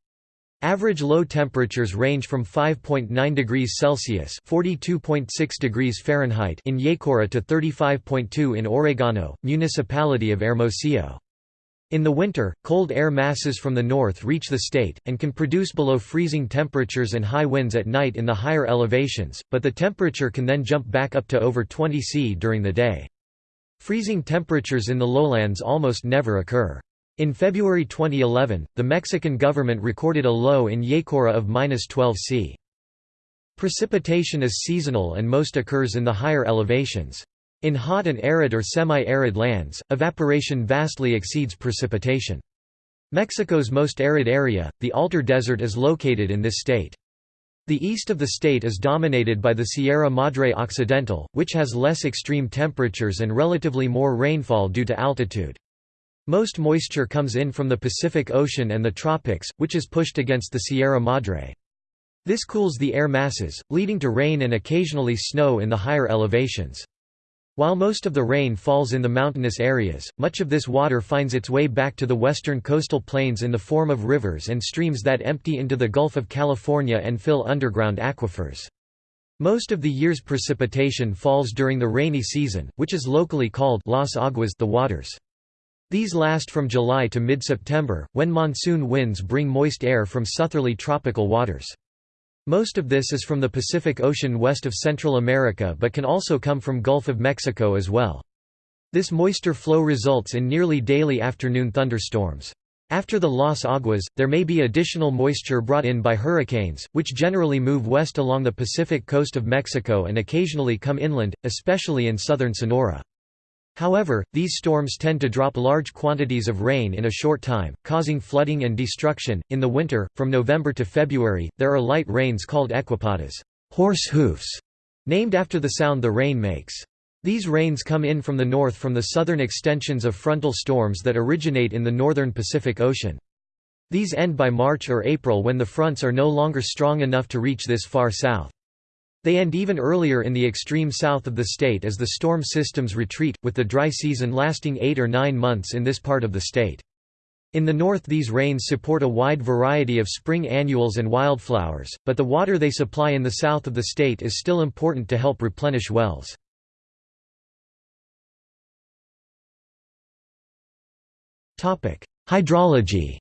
Average low temperatures range from 5.9 degrees Celsius (42.6 degrees Fahrenheit) in Yecora to 35.2 in Oregano, municipality of Hermosillo. In the winter, cold air masses from the north reach the state, and can produce below freezing temperatures and high winds at night in the higher elevations, but the temperature can then jump back up to over 20 C during the day. Freezing temperatures in the lowlands almost never occur. In February 2011, the Mexican government recorded a low in Yecora of -12 C. Precipitation is seasonal and most occurs in the higher elevations. In hot and arid or semi-arid lands, evaporation vastly exceeds precipitation. Mexico's most arid area, the Altar Desert is located in this state. The east of the state is dominated by the Sierra Madre Occidental, which has less extreme temperatures and relatively more rainfall due to altitude. Most moisture comes in from the Pacific Ocean and the tropics, which is pushed against the Sierra Madre. This cools the air masses, leading to rain and occasionally snow in the higher elevations. While most of the rain falls in the mountainous areas, much of this water finds its way back to the western coastal plains in the form of rivers and streams that empty into the Gulf of California and fill underground aquifers. Most of the year's precipitation falls during the rainy season, which is locally called Las Aguas the waters. These last from July to mid-September, when monsoon winds bring moist air from southerly tropical waters. Most of this is from the Pacific Ocean west of Central America but can also come from Gulf of Mexico as well. This moisture flow results in nearly daily afternoon thunderstorms. After the Las Aguas, there may be additional moisture brought in by hurricanes, which generally move west along the Pacific coast of Mexico and occasionally come inland, especially in southern Sonora. However, these storms tend to drop large quantities of rain in a short time, causing flooding and destruction. In the winter, from November to February, there are light rains called equipatas, horse hoofs, named after the sound the rain makes. These rains come in from the north from the southern extensions of frontal storms that originate in the northern Pacific Ocean. These end by March or April when the fronts are no longer strong enough to reach this far south. They end even earlier in the extreme south of the state as the storm systems retreat, with the dry season lasting eight or nine months in this part of the state. In the north these rains support a wide variety of spring annuals and wildflowers, but the water they supply in the south of the state is still important to help replenish wells. Hydrology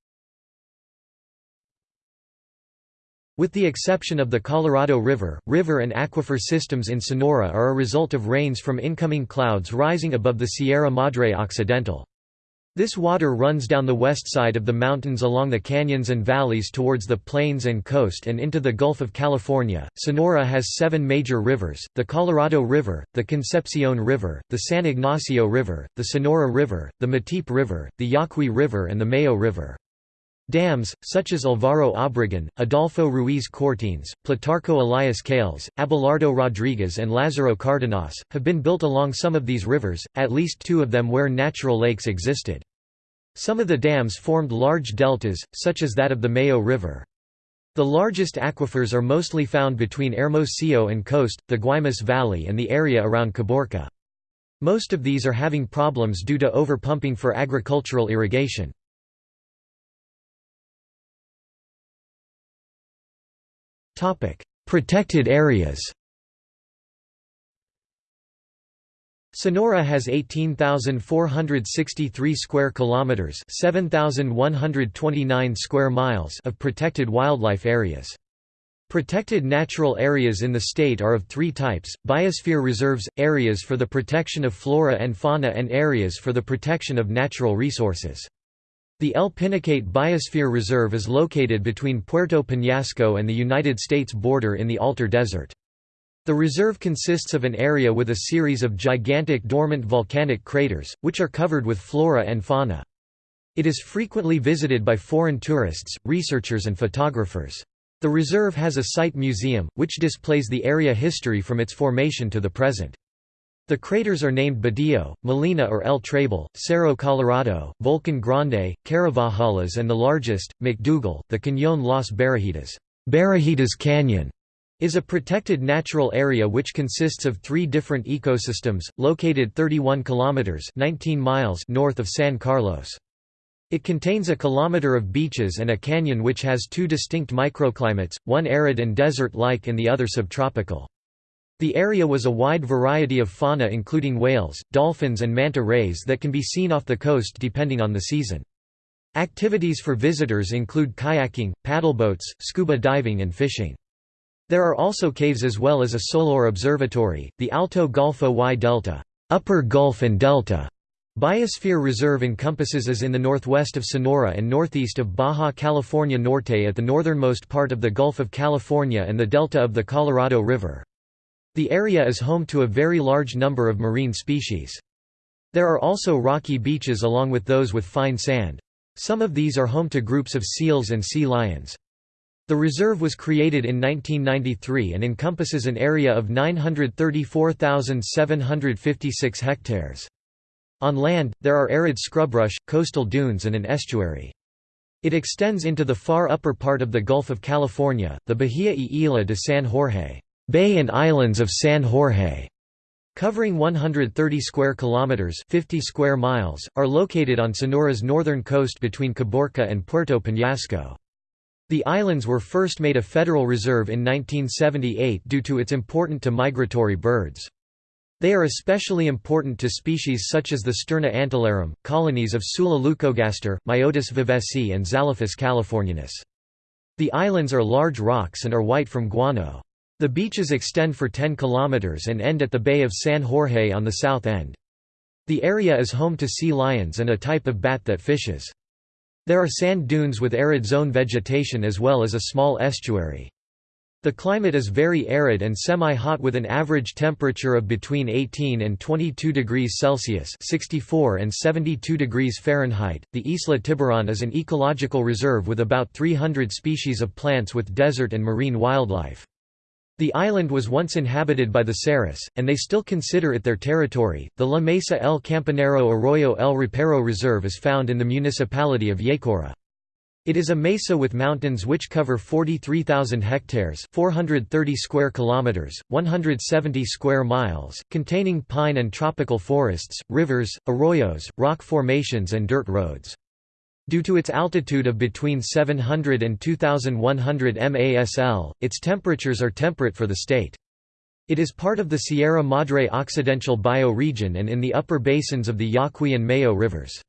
With the exception of the Colorado River, river and aquifer systems in Sonora are a result of rains from incoming clouds rising above the Sierra Madre Occidental. This water runs down the west side of the mountains along the canyons and valleys towards the plains and coast and into the Gulf of California. Sonora has seven major rivers the Colorado River, the Concepcion River, the San Ignacio River, the Sonora River, the Matape River, the Yaqui River, and the Mayo River. Dams, such as Alvaro Obregon, Adolfo Ruiz Cortines, Plutarco Elias Calles, Abelardo Rodriguez and Lázaro Cárdenas, have been built along some of these rivers, at least two of them where natural lakes existed. Some of the dams formed large deltas, such as that of the Mayo River. The largest aquifers are mostly found between Hermosillo and coast, the Guaymas Valley and the area around Caborca. Most of these are having problems due to overpumping for agricultural irrigation. Protected areas Sonora has 18,463 square kilometers, 7,129 square miles of protected wildlife areas. Protected natural areas in the state are of three types, biosphere reserves, areas for the protection of flora and fauna and areas for the protection of natural resources. The El Pinacate Biosphere Reserve is located between Puerto Peñasco and the United States border in the Altar Desert. The reserve consists of an area with a series of gigantic dormant volcanic craters, which are covered with flora and fauna. It is frequently visited by foreign tourists, researchers and photographers. The reserve has a site museum, which displays the area history from its formation to the present. The craters are named Badillo, Molina or El Trable, Cerro Colorado, Volcan Grande, Caravajalas and the largest, MacDougal, the Cañón Las Barajitas, Barajitas Canyon, is a protected natural area which consists of three different ecosystems, located 31 kilometers 19 miles north of San Carlos. It contains a kilometer of beaches and a canyon which has two distinct microclimates, one arid and desert-like and the other subtropical. The area was a wide variety of fauna including whales, dolphins and manta rays that can be seen off the coast depending on the season. Activities for visitors include kayaking, paddleboats, scuba diving and fishing. There are also caves as well as a solar observatory, the Alto Golfo y Delta Upper Gulf and Delta Biosphere Reserve encompasses as in the northwest of Sonora and northeast of Baja California Norte at the northernmost part of the Gulf of California and the delta of the Colorado River. The area is home to a very large number of marine species. There are also rocky beaches along with those with fine sand. Some of these are home to groups of seals and sea lions. The reserve was created in 1993 and encompasses an area of 934,756 hectares. On land, there are arid scrubrush, coastal dunes and an estuary. It extends into the far upper part of the Gulf of California, the Bahia y Isla de San Jorge. Bay and Islands of San Jorge, covering 130 square kilometers, 50 square miles, are located on Sonora's northern coast between Caborca and Puerto Peñasco. The islands were first made a federal reserve in 1978 due to its important to migratory birds. They are especially important to species such as the Sterna antillarum, colonies of Sula leucogaster, Myotis vivesi and Zalophus californianus. The islands are large rocks and are white from guano. The beaches extend for 10 kilometers and end at the Bay of San Jorge on the south end. The area is home to sea lions and a type of bat that fishes. There are sand dunes with arid zone vegetation as well as a small estuary. The climate is very arid and semi-hot with an average temperature of between 18 and 22 degrees Celsius (64 and 72 degrees Fahrenheit). The Isla Tiburon is an ecological reserve with about 300 species of plants with desert and marine wildlife. The island was once inhabited by the Seris, and they still consider it their territory. The La Mesa El Campanero Arroyo El Rapero Reserve is found in the municipality of Yecora. It is a mesa with mountains which cover 43,000 hectares 430 square kilometers, 170 square miles, containing pine and tropical forests, rivers, arroyos, rock formations and dirt roads. Due to its altitude of between 700 and 2100 MASL, its temperatures are temperate for the state. It is part of the Sierra Madre Occidental bioregion and in the upper basins of the Yaqui and Mayo rivers.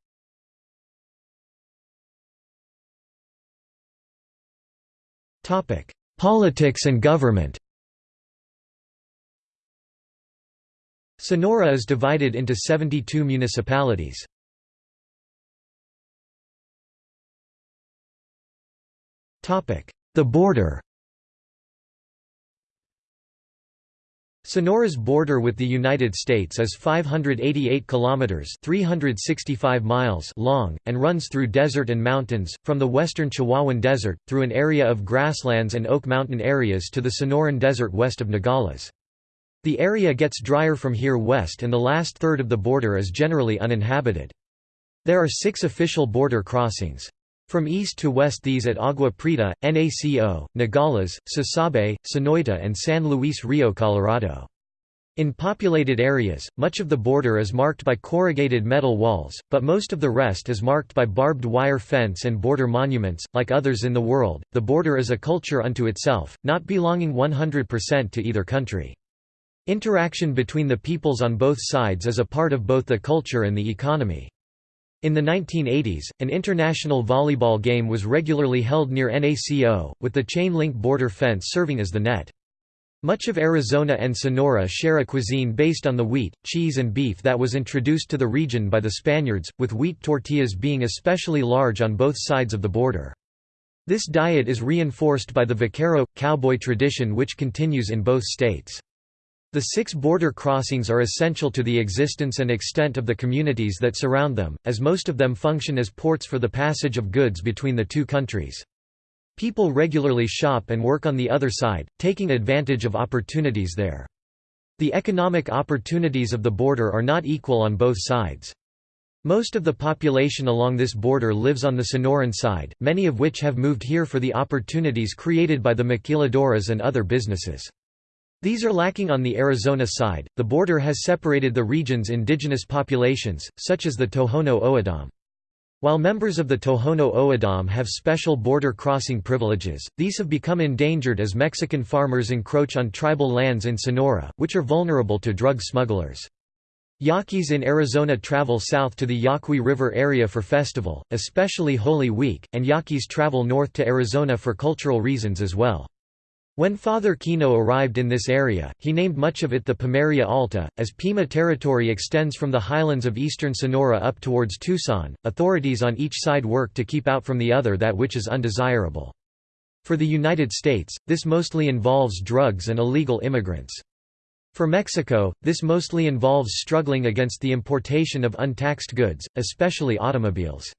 Politics and government Sonora is divided into 72 municipalities. The border Sonora's border with the United States is 588 kilometers (365 miles) long and runs through desert and mountains from the western Chihuahuan Desert through an area of grasslands and oak mountain areas to the Sonoran Desert west of Nogales. The area gets drier from here west and the last third of the border is generally uninhabited. There are 6 official border crossings. From east to west these at Agua Prieta, NACO, Nogales, Sasabe, Sonoita and San Luis Rio Colorado. In populated areas, much of the border is marked by corrugated metal walls, but most of the rest is marked by barbed wire fence and border monuments. Like others in the world, the border is a culture unto itself, not belonging 100% to either country. Interaction between the peoples on both sides is a part of both the culture and the economy. In the 1980s, an international volleyball game was regularly held near NACO, with the chain-link border fence serving as the net. Much of Arizona and Sonora share a cuisine based on the wheat, cheese and beef that was introduced to the region by the Spaniards, with wheat tortillas being especially large on both sides of the border. This diet is reinforced by the vaquero, cowboy tradition which continues in both states. The six border crossings are essential to the existence and extent of the communities that surround them, as most of them function as ports for the passage of goods between the two countries. People regularly shop and work on the other side, taking advantage of opportunities there. The economic opportunities of the border are not equal on both sides. Most of the population along this border lives on the Sonoran side, many of which have moved here for the opportunities created by the maquiladoras and other businesses. These are lacking on the Arizona side. The border has separated the region's indigenous populations, such as the Tohono O'odham. While members of the Tohono O'odham have special border crossing privileges, these have become endangered as Mexican farmers encroach on tribal lands in Sonora, which are vulnerable to drug smugglers. Yaquis in Arizona travel south to the Yaqui River area for festival, especially Holy Week, and Yaquis travel north to Arizona for cultural reasons as well. When Father Kino arrived in this area, he named much of it the Pimeria Alta. As Pima territory extends from the highlands of eastern Sonora up towards Tucson, authorities on each side work to keep out from the other that which is undesirable. For the United States, this mostly involves drugs and illegal immigrants. For Mexico, this mostly involves struggling against the importation of untaxed goods, especially automobiles.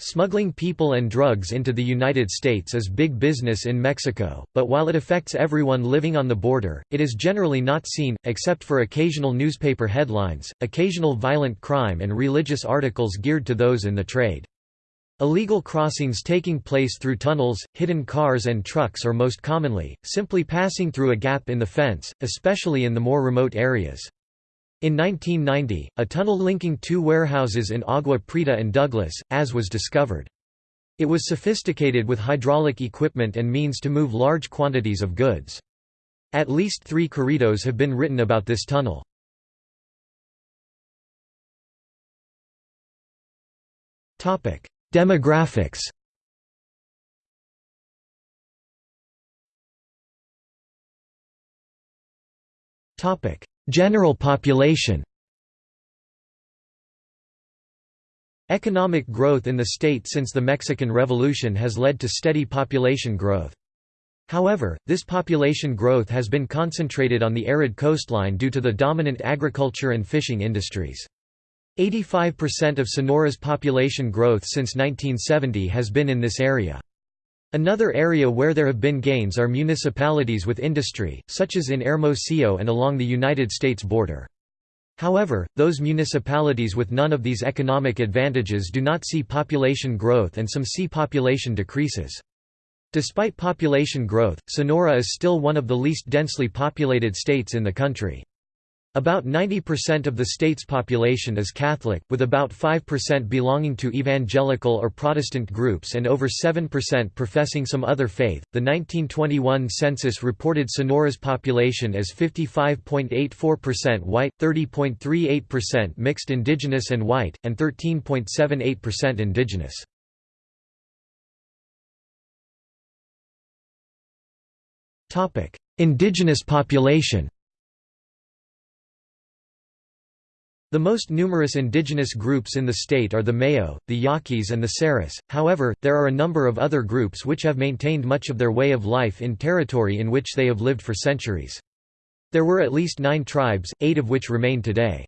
Smuggling people and drugs into the United States is big business in Mexico, but while it affects everyone living on the border, it is generally not seen, except for occasional newspaper headlines, occasional violent crime and religious articles geared to those in the trade. Illegal crossings taking place through tunnels, hidden cars and trucks or most commonly, simply passing through a gap in the fence, especially in the more remote areas. In 1990, a tunnel linking two warehouses in Agua Prieta and Douglas, as was discovered. It was sophisticated with hydraulic equipment and means to move large quantities of goods. At least three corridos have been written about this tunnel. Demographics General population Economic growth in the state since the Mexican Revolution has led to steady population growth. However, this population growth has been concentrated on the arid coastline due to the dominant agriculture and fishing industries. 85% of Sonora's population growth since 1970 has been in this area. Another area where there have been gains are municipalities with industry, such as in Hermosillo and along the United States border. However, those municipalities with none of these economic advantages do not see population growth and some see population decreases. Despite population growth, Sonora is still one of the least densely populated states in the country. About 90% of the state's population is Catholic, with about 5% belonging to evangelical or Protestant groups and over 7% professing some other faith. The 1921 census reported Sonora's population as 55.84% white, 30.38% mixed indigenous and white, and 13.78% indigenous. Indigenous population The most numerous indigenous groups in the state are the Mayo, the Yaquis and the Seris, however, there are a number of other groups which have maintained much of their way of life in territory in which they have lived for centuries. There were at least nine tribes, eight of which remain today.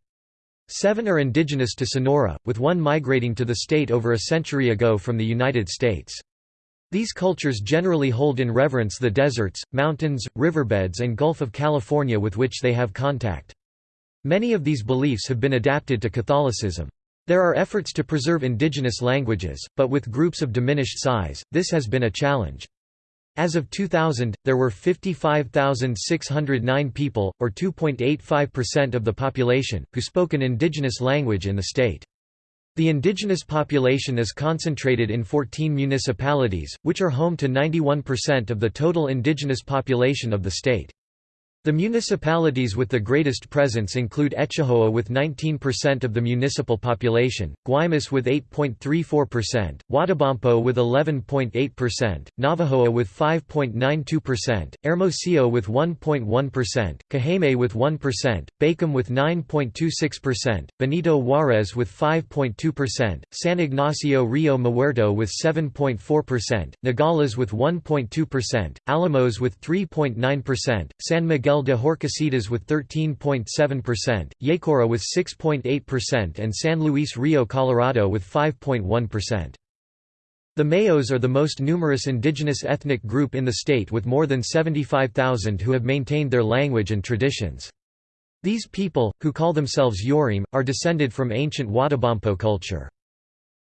Seven are indigenous to Sonora, with one migrating to the state over a century ago from the United States. These cultures generally hold in reverence the deserts, mountains, riverbeds and Gulf of California with which they have contact. Many of these beliefs have been adapted to Catholicism. There are efforts to preserve indigenous languages, but with groups of diminished size, this has been a challenge. As of 2000, there were 55,609 people, or 2.85% of the population, who spoke an indigenous language in the state. The indigenous population is concentrated in 14 municipalities, which are home to 91% of the total indigenous population of the state. The municipalities with the greatest presence include Etchojoa with 19% of the municipal population, Guaymas with 8.34%, Huatabampo with 11.8%, Navojoa with 5.92%, Hermosillo with 1.1%, Cajeme with 1%, Bacum with 9.26%, Benito Juarez with 5.2%, San Ignacio Rio Muerto with 7.4%, Nogales with 1.2%, Alamos with 3.9%, San Miguel Miguel de Horcasitas with 13.7%, Yecora with 6.8% and San Luis Rio Colorado with 5.1%. The Mayos are the most numerous indigenous ethnic group in the state with more than 75,000 who have maintained their language and traditions. These people, who call themselves Yorim, are descended from ancient Huatabampo culture.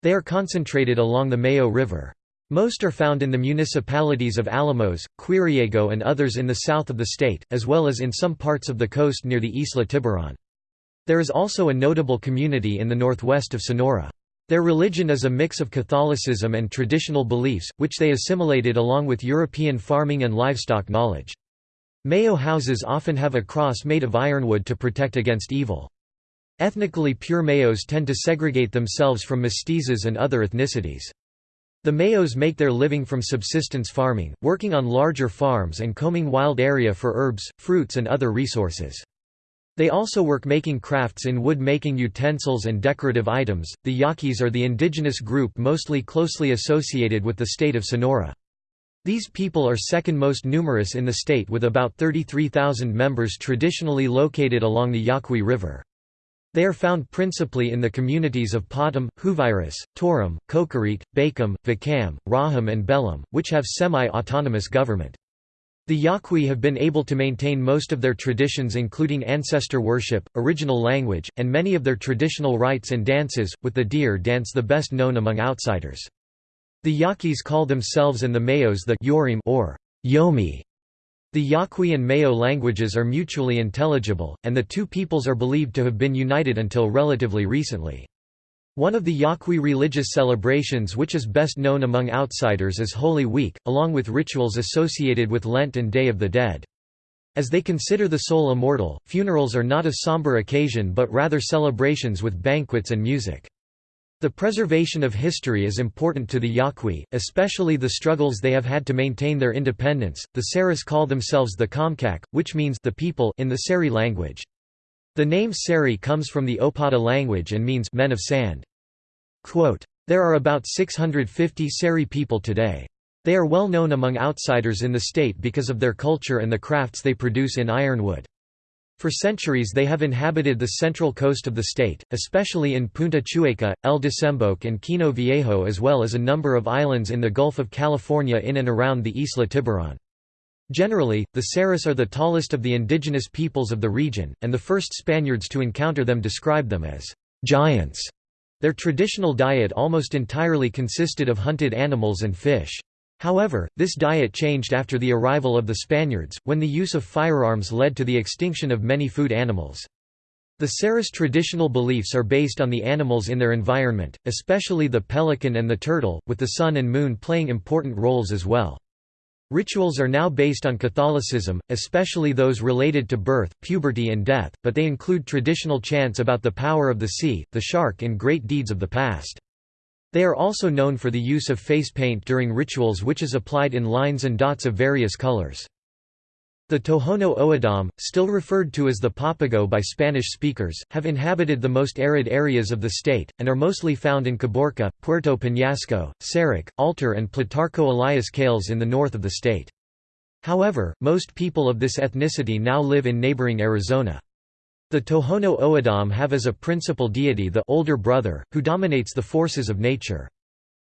They are concentrated along the Mayo River. Most are found in the municipalities of Alamos, Quiriego and others in the south of the state, as well as in some parts of the coast near the Isla Tiburon. There is also a notable community in the northwest of Sonora. Their religion is a mix of Catholicism and traditional beliefs, which they assimilated along with European farming and livestock knowledge. Mayo houses often have a cross made of ironwood to protect against evil. Ethnically pure Mayos tend to segregate themselves from mestizos and other ethnicities. The Mayos make their living from subsistence farming, working on larger farms and combing wild area for herbs, fruits and other resources. They also work making crafts in wood-making utensils and decorative items. The Yaquis are the indigenous group mostly closely associated with the state of Sonora. These people are second most numerous in the state with about 33,000 members traditionally located along the Yaqui River. They are found principally in the communities of Potam, Juvirus, Torum, Cocorite, Bacum, Vacam, Raham and Belum, which have semi-autonomous government. The Yaqui have been able to maintain most of their traditions including ancestor worship, original language, and many of their traditional rites and dances, with the deer dance the best known among outsiders. The Yaquis call themselves and the Mayos the Yorim or Yomi, the Yaqui and Mayo languages are mutually intelligible, and the two peoples are believed to have been united until relatively recently. One of the Yaqui religious celebrations which is best known among outsiders is Holy Week, along with rituals associated with Lent and Day of the Dead. As they consider the soul immortal, funerals are not a somber occasion but rather celebrations with banquets and music. The preservation of history is important to the Yaqui, especially the struggles they have had to maintain their independence. The Seris call themselves the Comcaac, which means the people in the Seri language. The name Seri comes from the Opata language and means men of sand. Quote, there are about 650 Seri people today. They are well known among outsiders in the state because of their culture and the crafts they produce in ironwood. For centuries they have inhabited the central coast of the state, especially in Punta Chueca, El Desemboque and Kino Viejo as well as a number of islands in the Gulf of California in and around the Isla Tiburon. Generally, the Seris are the tallest of the indigenous peoples of the region, and the first Spaniards to encounter them described them as giants. Their traditional diet almost entirely consisted of hunted animals and fish. However, this diet changed after the arrival of the Spaniards, when the use of firearms led to the extinction of many food animals. The Seris traditional beliefs are based on the animals in their environment, especially the pelican and the turtle, with the sun and moon playing important roles as well. Rituals are now based on Catholicism, especially those related to birth, puberty and death, but they include traditional chants about the power of the sea, the shark and great deeds of the past. They are also known for the use of face paint during rituals which is applied in lines and dots of various colors. The Tohono O'odham, still referred to as the Papago by Spanish speakers, have inhabited the most arid areas of the state, and are mostly found in Caborca, Puerto Peñasco, Sáric, Altar and Plutarco Elias Calles in the north of the state. However, most people of this ethnicity now live in neighboring Arizona. The Tohono O'odham have as a principal deity the older brother, who dominates the forces of nature.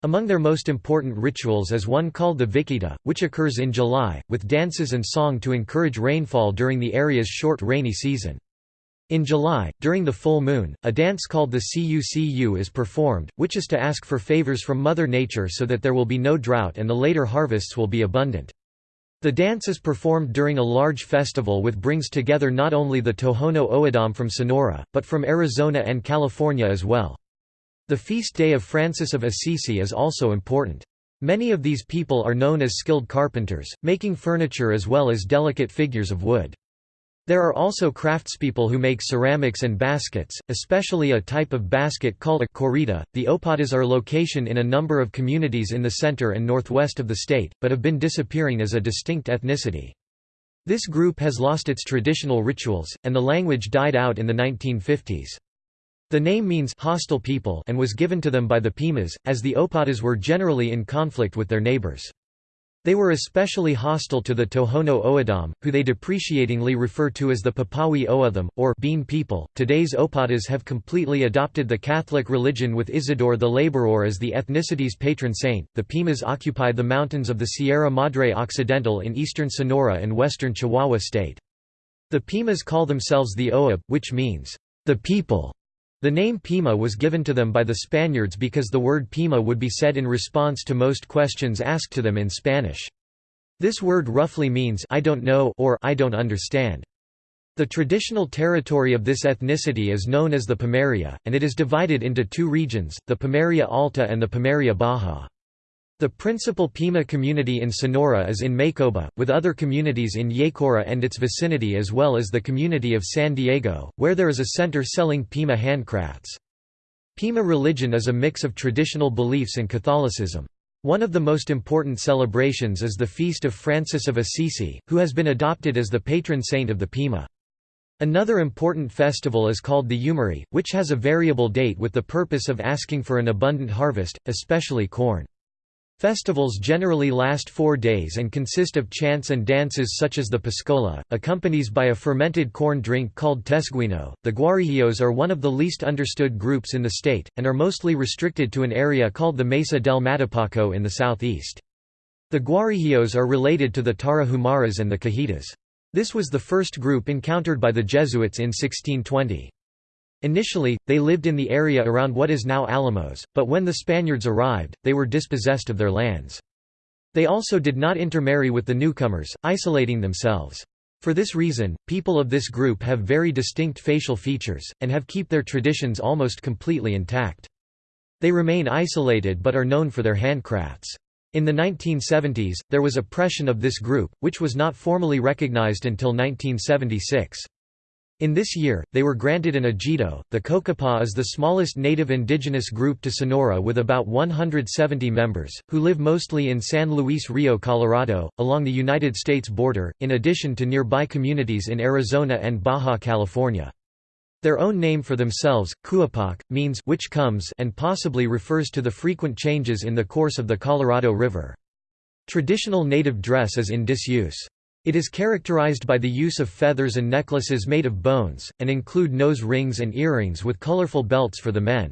Among their most important rituals is one called the Vikita, which occurs in July, with dances and song to encourage rainfall during the area's short rainy season. In July, during the full moon, a dance called the Cucu is performed, which is to ask for favors from Mother Nature so that there will be no drought and the later harvests will be abundant. The dance is performed during a large festival which brings together not only the Tohono O'odham from Sonora, but from Arizona and California as well. The feast day of Francis of Assisi is also important. Many of these people are known as skilled carpenters, making furniture as well as delicate figures of wood. There are also craftspeople who make ceramics and baskets, especially a type of basket called a corrida. The Opatas are location in a number of communities in the center and northwest of the state, but have been disappearing as a distinct ethnicity. This group has lost its traditional rituals, and the language died out in the 1950s. The name means hostile people and was given to them by the Pimas, as the Opatas were generally in conflict with their neighbors. They were especially hostile to the Tohono O'odham, who they depreciatingly refer to as the Papawi O'odham, or Bean people. Today's Opatas have completely adopted the Catholic religion with Isidore the Laborer as the ethnicity's patron saint. The Pimas occupy the mountains of the Sierra Madre Occidental in eastern Sonora and western Chihuahua state. The Pimas call themselves the Oab, which means, the people. The name Pima was given to them by the Spaniards because the word Pima would be said in response to most questions asked to them in Spanish. This word roughly means I don't know or I don't understand. The traditional territory of this ethnicity is known as the Pimeria, and it is divided into two regions, the Pimeria Alta and the Pimeria Baja. The principal Pima community in Sonora is in Maycoba, with other communities in Yecora and its vicinity as well as the community of San Diego, where there is a center selling Pima handcrafts. Pima religion is a mix of traditional beliefs and Catholicism. One of the most important celebrations is the Feast of Francis of Assisi, who has been adopted as the patron saint of the Pima. Another important festival is called the Yumari, which has a variable date with the purpose of asking for an abundant harvest, especially corn. Festivals generally last four days and consist of chants and dances such as the Pascola, accompanied by a fermented corn drink called tesguino. The Guarijillos are one of the least understood groups in the state, and are mostly restricted to an area called the Mesa del Matapaco in the southeast. The Guarijillos are related to the Tarahumaras and the Cahitas. This was the first group encountered by the Jesuits in 1620. Initially, they lived in the area around what is now Alamos, but when the Spaniards arrived, they were dispossessed of their lands. They also did not intermarry with the newcomers, isolating themselves. For this reason, people of this group have very distinct facial features, and have kept their traditions almost completely intact. They remain isolated but are known for their handcrafts. In the 1970s, there was oppression of this group, which was not formally recognized until 1976. In this year, they were granted an ejido. The Cocopah is the smallest native indigenous group to Sonora with about 170 members, who live mostly in San Luis Rio Colorado, along the United States border, in addition to nearby communities in Arizona and Baja California. Their own name for themselves, Kuapak, means which comes and possibly refers to the frequent changes in the course of the Colorado River. Traditional native dress is in disuse. It is characterized by the use of feathers and necklaces made of bones, and include nose rings and earrings with colorful belts for the men.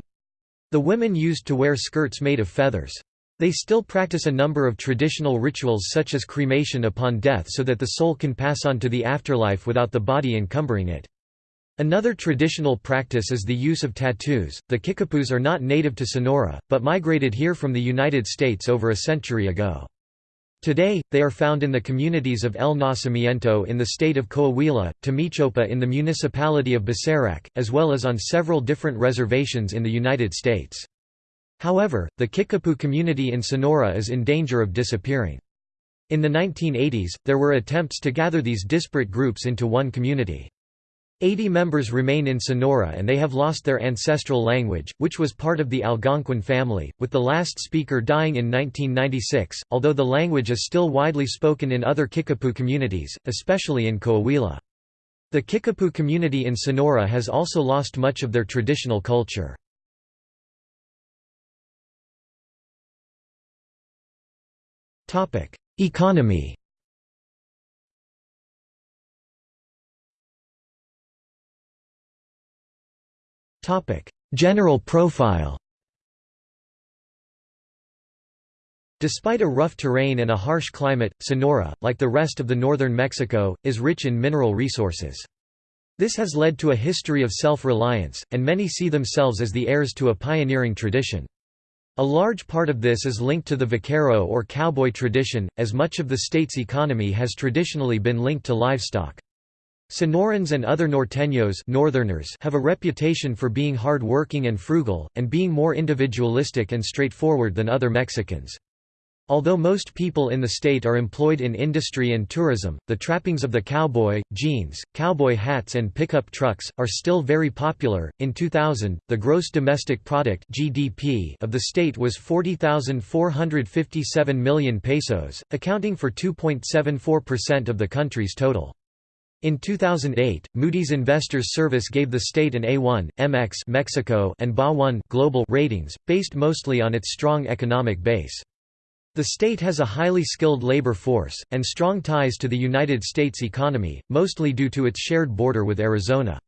The women used to wear skirts made of feathers. They still practice a number of traditional rituals such as cremation upon death so that the soul can pass on to the afterlife without the body encumbering it. Another traditional practice is the use of tattoos. The Kickapoos are not native to Sonora, but migrated here from the United States over a century ago. Today, they are found in the communities of El Nacimiento in the state of Coahuila, Tamichopa in the municipality of Bacerac, as well as on several different reservations in the United States. However, the Kickapoo community in Sonora is in danger of disappearing. In the 1980s, there were attempts to gather these disparate groups into one community. Eighty members remain in Sonora and they have lost their ancestral language, which was part of the Algonquin family, with the last speaker dying in 1996, although the language is still widely spoken in other Kickapoo communities, especially in Coahuila. The Kickapoo community in Sonora has also lost much of their traditional culture. Economy General profile Despite a rough terrain and a harsh climate, Sonora, like the rest of the northern Mexico, is rich in mineral resources. This has led to a history of self-reliance, and many see themselves as the heirs to a pioneering tradition. A large part of this is linked to the vaquero or cowboy tradition, as much of the state's economy has traditionally been linked to livestock. Sonorans and other norteños northerners have a reputation for being hard-working and frugal, and being more individualistic and straightforward than other Mexicans. Although most people in the state are employed in industry and tourism, the trappings of the cowboy, jeans, cowboy hats and pickup trucks are still very popular. In 2000, the gross domestic product (GDP) of the state was 40,457 million pesos, accounting for 2.74% of the country's total. In 2008, Moody's Investors Service gave the state an A1, MX Mexico and BA1 global ratings, based mostly on its strong economic base. The state has a highly skilled labor force, and strong ties to the United States economy, mostly due to its shared border with Arizona.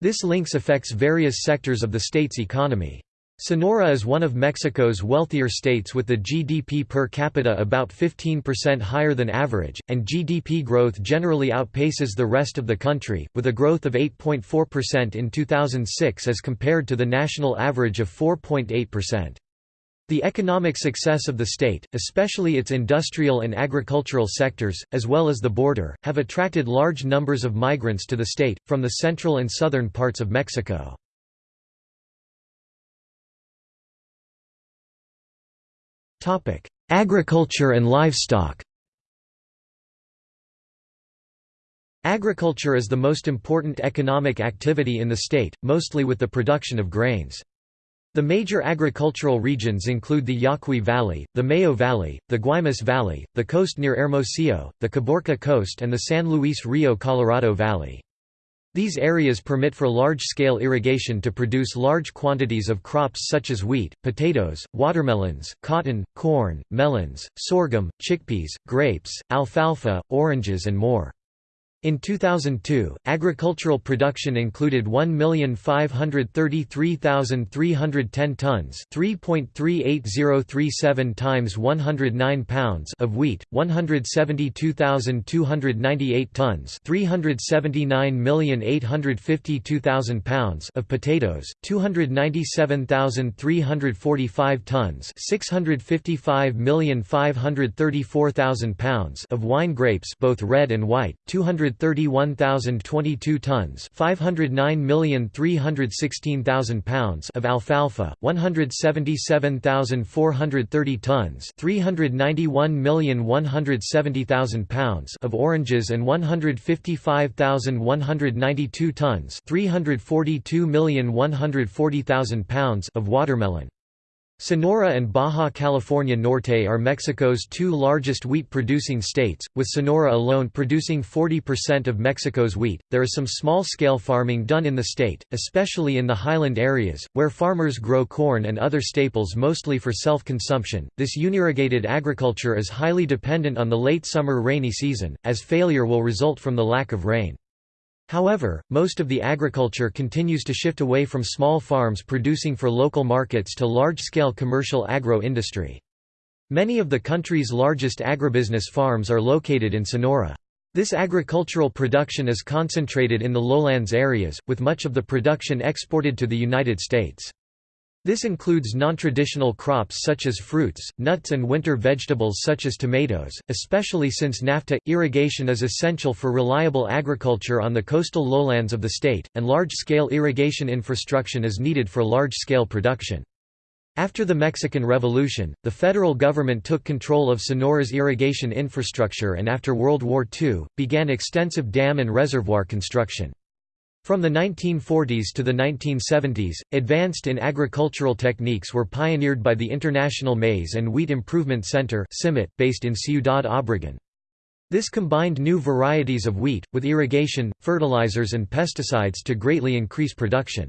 This links affects various sectors of the state's economy. Sonora is one of Mexico's wealthier states with the GDP per capita about 15% higher than average, and GDP growth generally outpaces the rest of the country, with a growth of 8.4% in 2006 as compared to the national average of 4.8%. The economic success of the state, especially its industrial and agricultural sectors, as well as the border, have attracted large numbers of migrants to the state, from the central and southern parts of Mexico. Topic: Agriculture and livestock. Agriculture is the most important economic activity in the state, mostly with the production of grains. The major agricultural regions include the Yaqui Valley, the Mayo Valley, the Guaymas Valley, the coast near Hermosillo, the Caborca Coast and the San Luis Rio Colorado Valley. These areas permit for large-scale irrigation to produce large quantities of crops such as wheat, potatoes, watermelons, cotton, corn, melons, sorghum, chickpeas, grapes, alfalfa, oranges and more. In 2002, agricultural production included 1,533,310 tons, 3.38037 times 109 pounds of wheat, 172,298 tons, 379,852,000 pounds of potatoes, 297,345 tons, 655,534,000 pounds of wine grapes, both red and white, 200 131,022 tons 509,316,000 pounds of alfalfa, 177,430 tons 391,170,000 pounds of oranges and 155,192 tons 342,140,000 pounds of watermelon. Sonora and Baja California Norte are Mexico's two largest wheat-producing states, with Sonora alone producing 40% of Mexico's wheat. There is some small-scale farming done in the state, especially in the highland areas, where farmers grow corn and other staples mostly for self-consumption. This unirrigated agriculture is highly dependent on the late summer rainy season, as failure will result from the lack of rain. However, most of the agriculture continues to shift away from small farms producing for local markets to large-scale commercial agro-industry. Many of the country's largest agribusiness farms are located in Sonora. This agricultural production is concentrated in the lowlands areas, with much of the production exported to the United States. This includes non-traditional crops such as fruits, nuts and winter vegetables such as tomatoes, especially since NAFTA. Irrigation is essential for reliable agriculture on the coastal lowlands of the state, and large-scale irrigation infrastructure is needed for large-scale production. After the Mexican Revolution, the federal government took control of Sonora's irrigation infrastructure and after World War II, began extensive dam and reservoir construction. From the 1940s to the 1970s, advanced in agricultural techniques were pioneered by the International Maize and Wheat Improvement Center based in Ciudad Obregón. This combined new varieties of wheat, with irrigation, fertilizers and pesticides to greatly increase production.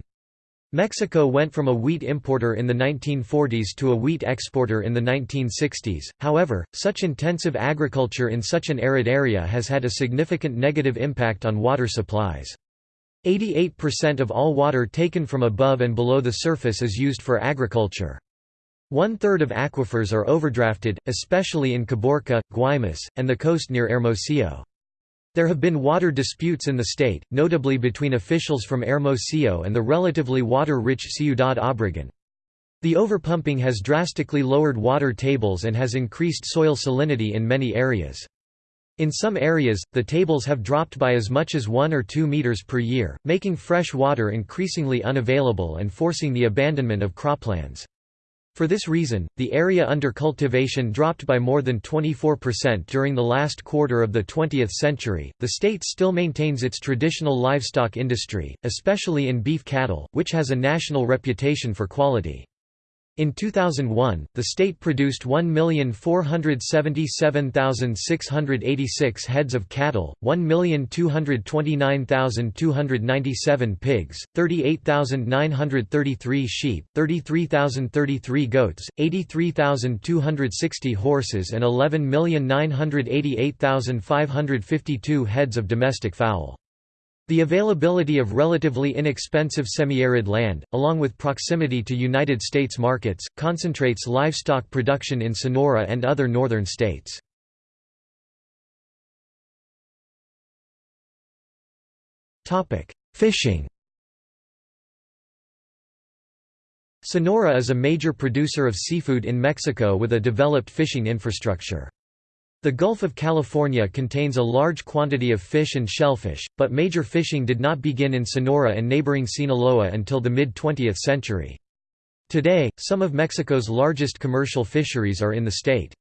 Mexico went from a wheat importer in the 1940s to a wheat exporter in the 1960s, however, such intensive agriculture in such an arid area has had a significant negative impact on water supplies. 88% of all water taken from above and below the surface is used for agriculture. One-third of aquifers are overdrafted, especially in Caborca, Guaymas, and the coast near Hermosillo. There have been water disputes in the state, notably between officials from Hermosillo and the relatively water-rich Ciudad Obregón. The overpumping has drastically lowered water tables and has increased soil salinity in many areas. In some areas, the tables have dropped by as much as 1 or 2 meters per year, making fresh water increasingly unavailable and forcing the abandonment of croplands. For this reason, the area under cultivation dropped by more than 24% during the last quarter of the 20th century. The state still maintains its traditional livestock industry, especially in beef cattle, which has a national reputation for quality. In 2001, the state produced 1,477,686 heads of cattle, 1,229,297 pigs, 38,933 sheep, 33,033 goats, 83,260 horses and 11,988,552 heads of domestic fowl. The availability of relatively inexpensive semi-arid land, along with proximity to United States markets, concentrates livestock production in Sonora and other northern states. Fishing Sonora is a major producer of seafood in Mexico with a developed fishing infrastructure. The Gulf of California contains a large quantity of fish and shellfish, but major fishing did not begin in Sonora and neighboring Sinaloa until the mid-20th century. Today, some of Mexico's largest commercial fisheries are in the state.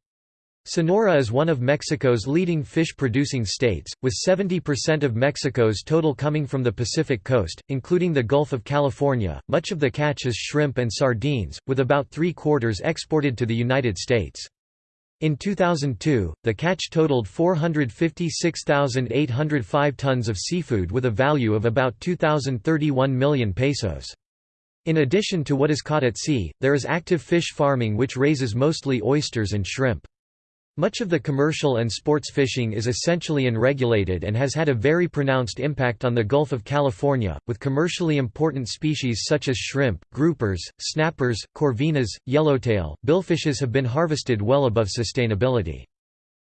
Sonora is one of Mexico's leading fish-producing states, with 70% of Mexico's total coming from the Pacific coast, including the Gulf of California. Much of the catch is shrimp and sardines, with about three-quarters exported to the United States. In 2002, the catch totaled 456,805 tons of seafood with a value of about 2,031 million pesos. In addition to what is caught at sea, there is active fish farming which raises mostly oysters and shrimp. Much of the commercial and sports fishing is essentially unregulated and has had a very pronounced impact on the Gulf of California, with commercially important species such as shrimp, groupers, snappers, corvinas, yellowtail, billfishes have been harvested well above sustainability.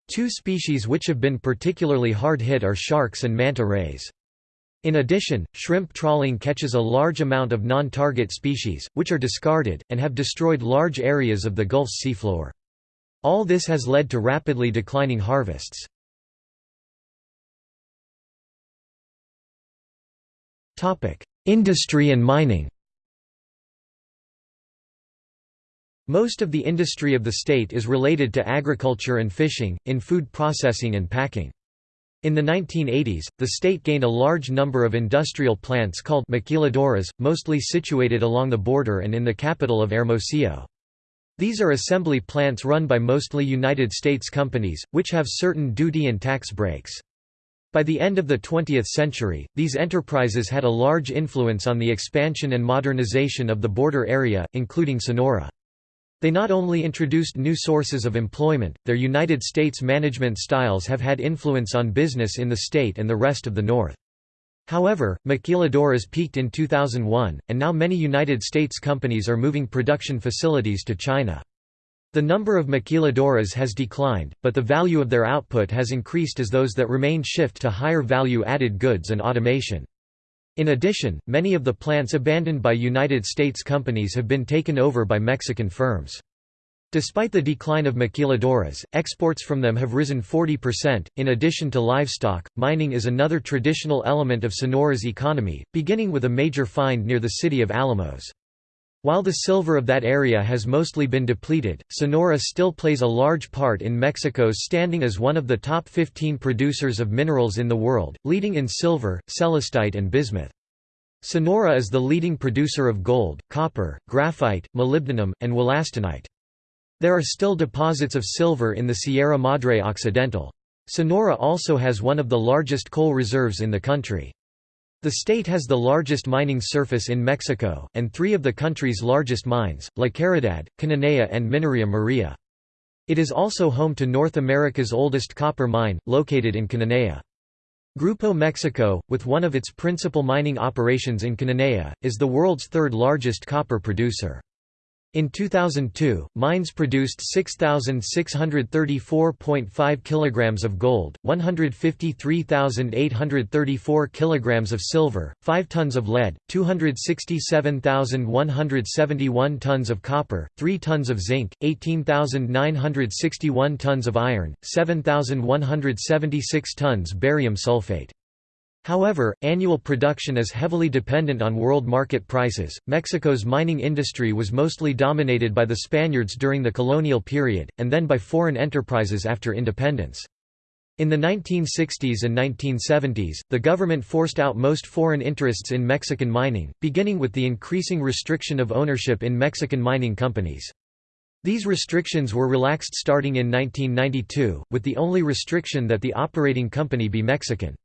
Two species which have been particularly hard hit are sharks and manta rays. In addition, shrimp trawling catches a large amount of non-target species, which are discarded, and have destroyed large areas of the Gulf's seafloor. All this has led to rapidly declining harvests. Industry and mining Most of the industry of the state is related to agriculture and fishing, in food processing and packing. In the 1980s, the state gained a large number of industrial plants called maquiladoras, mostly situated along the border and in the capital of Hermosillo. These are assembly plants run by mostly United States companies, which have certain duty and tax breaks. By the end of the 20th century, these enterprises had a large influence on the expansion and modernization of the border area, including Sonora. They not only introduced new sources of employment, their United States management styles have had influence on business in the state and the rest of the North. However, maquiladoras peaked in 2001, and now many United States companies are moving production facilities to China. The number of maquiladoras has declined, but the value of their output has increased as those that remain shift to higher value-added goods and automation. In addition, many of the plants abandoned by United States companies have been taken over by Mexican firms. Despite the decline of maquiladoras, exports from them have risen 40%. In addition to livestock, mining is another traditional element of Sonora's economy, beginning with a major find near the city of Alamos. While the silver of that area has mostly been depleted, Sonora still plays a large part in Mexico's standing as one of the top 15 producers of minerals in the world, leading in silver, celestite and bismuth. Sonora is the leading producer of gold, copper, graphite, molybdenum, and wollastonite. There are still deposits of silver in the Sierra Madre Occidental. Sonora also has one of the largest coal reserves in the country. The state has the largest mining surface in Mexico, and three of the country's largest mines, La Caridad, Cananea and Minería Maria. It is also home to North America's oldest copper mine, located in Cananea. Grupo Mexico, with one of its principal mining operations in Cananea, is the world's third largest copper producer. In 2002, mines produced 6,634.5 kilograms of gold, 153,834 kilograms of silver, 5 tons of lead, 267,171 tons of copper, 3 tons of zinc, 18,961 tons of iron, 7,176 tons barium sulfate. However, annual production is heavily dependent on world market prices. Mexico's mining industry was mostly dominated by the Spaniards during the colonial period, and then by foreign enterprises after independence. In the 1960s and 1970s, the government forced out most foreign interests in Mexican mining, beginning with the increasing restriction of ownership in Mexican mining companies. These restrictions were relaxed starting in 1992, with the only restriction that the operating company be Mexican.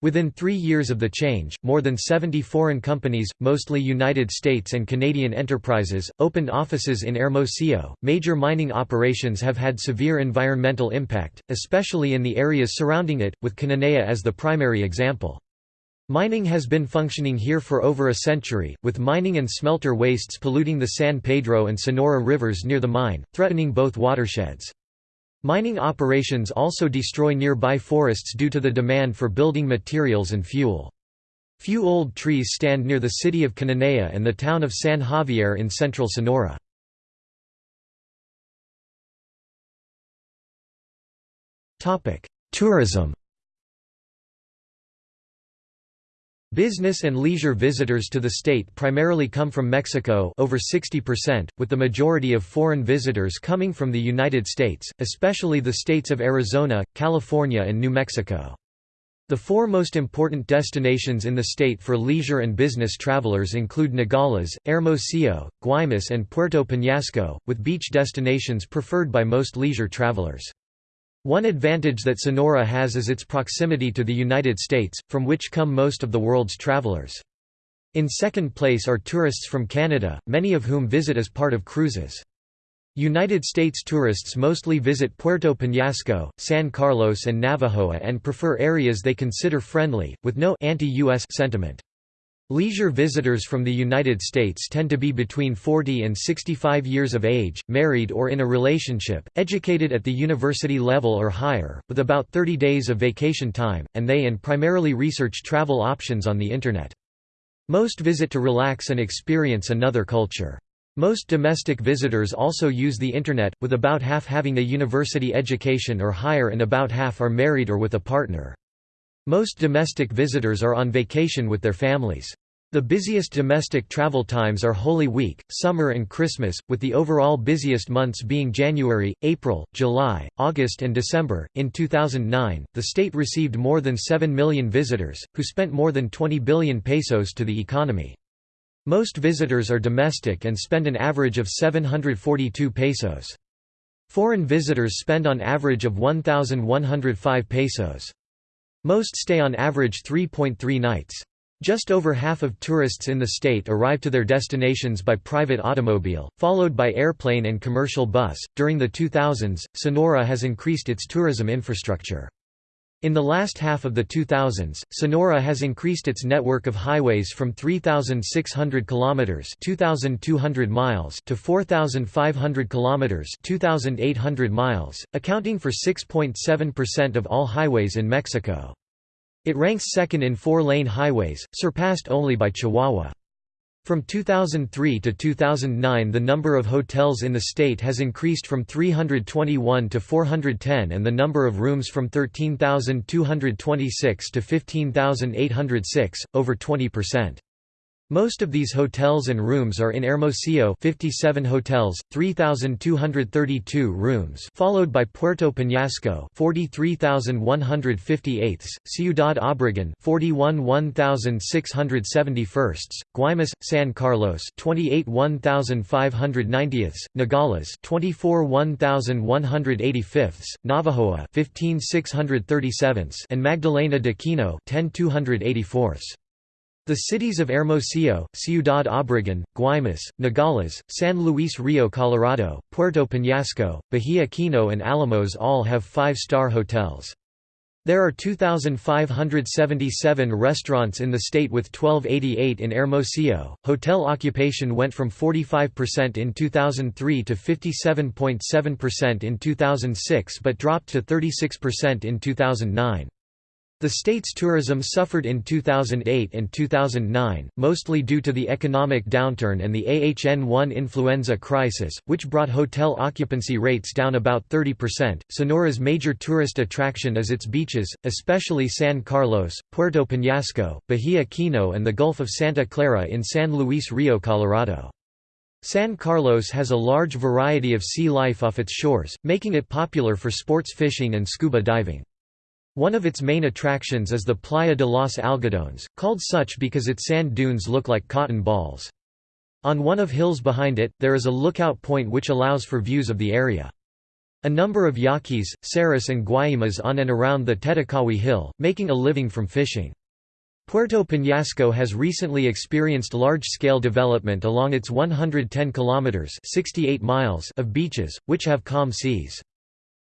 Within three years of the change, more than 70 foreign companies, mostly United States and Canadian enterprises, opened offices in Hermosillo. Major mining operations have had severe environmental impact, especially in the areas surrounding it, with Cananea as the primary example. Mining has been functioning here for over a century, with mining and smelter wastes polluting the San Pedro and Sonora rivers near the mine, threatening both watersheds. Mining operations also destroy nearby forests due to the demand for building materials and fuel. Few old trees stand near the city of Cananea and the town of San Javier in central Sonora. Tourism Business and leisure visitors to the state primarily come from Mexico over 60%, with the majority of foreign visitors coming from the United States, especially the states of Arizona, California and New Mexico. The four most important destinations in the state for leisure and business travelers include Nogales, Hermosillo, Guaymas and Puerto Peñasco, with beach destinations preferred by most leisure travelers. One advantage that Sonora has is its proximity to the United States, from which come most of the world's travelers. In second place are tourists from Canada, many of whom visit as part of cruises. United States tourists mostly visit Puerto Peñasco, San Carlos and Navojoa and prefer areas they consider friendly, with no anti-US sentiment. Leisure visitors from the United States tend to be between 40 and 65 years of age, married or in a relationship, educated at the university level or higher, with about 30 days of vacation time, and they and primarily research travel options on the Internet. Most visit to relax and experience another culture. Most domestic visitors also use the Internet, with about half having a university education or higher and about half are married or with a partner. Most domestic visitors are on vacation with their families. The busiest domestic travel times are Holy Week, summer and Christmas, with the overall busiest months being January, April, July, August, and December. In 2009, the state received more than 7 million visitors, who spent more than 20 billion pesos to the economy. Most visitors are domestic and spend an average of 742 pesos. Foreign visitors spend on average of 1,105 pesos. Most stay on average 3.3 nights. Just over half of tourists in the state arrive to their destinations by private automobile, followed by airplane and commercial bus. During the 2000s, Sonora has increased its tourism infrastructure. In the last half of the 2000s, Sonora has increased its network of highways from 3600 kilometers, 2200 miles to 4500 kilometers, 2800 miles, accounting for 6.7% of all highways in Mexico. It ranks second in four-lane highways, surpassed only by Chihuahua. From 2003 to 2009 the number of hotels in the state has increased from 321 to 410 and the number of rooms from 13,226 to 15,806, over 20%. Most of these hotels and rooms are in Hermosillo 57 hotels, 3,232 rooms followed by Puerto Peñasco 43,158, Ciudad Obregón 41 1,671, Guaymas, San Carlos 28 1,590, Nogales 24 1,185, Navojoa 15 and Magdalena de Kino 10 284. The cities of Hermosillo, Ciudad Obregón, Guaymas, Nogales, San Luis Rio Colorado, Puerto Peñasco, Bahia Kino and Alamos all have five-star hotels. There are 2,577 restaurants in the state with 1288 in Hermosillo. Hotel occupation went from 45% in 2003 to 57.7% in 2006 but dropped to 36% in 2009. The state's tourism suffered in 2008 and 2009, mostly due to the economic downturn and the AH-N1 influenza crisis, which brought hotel occupancy rates down about 30%. Sonora's major tourist attraction is its beaches, especially San Carlos, Puerto Peñasco, Bahia Kino and the Gulf of Santa Clara in San Luis Rio Colorado. San Carlos has a large variety of sea life off its shores, making it popular for sports fishing and scuba diving. One of its main attractions is the Playa de los Algodones, called such because its sand dunes look like cotton balls. On one of hills behind it, there is a lookout point which allows for views of the area. A number of Yaquis, Seris and Guaymas on and around the Tetakawi Hill, making a living from fishing. Puerto Peñasco has recently experienced large-scale development along its 110 kilometers (68 miles) of beaches, which have calm seas.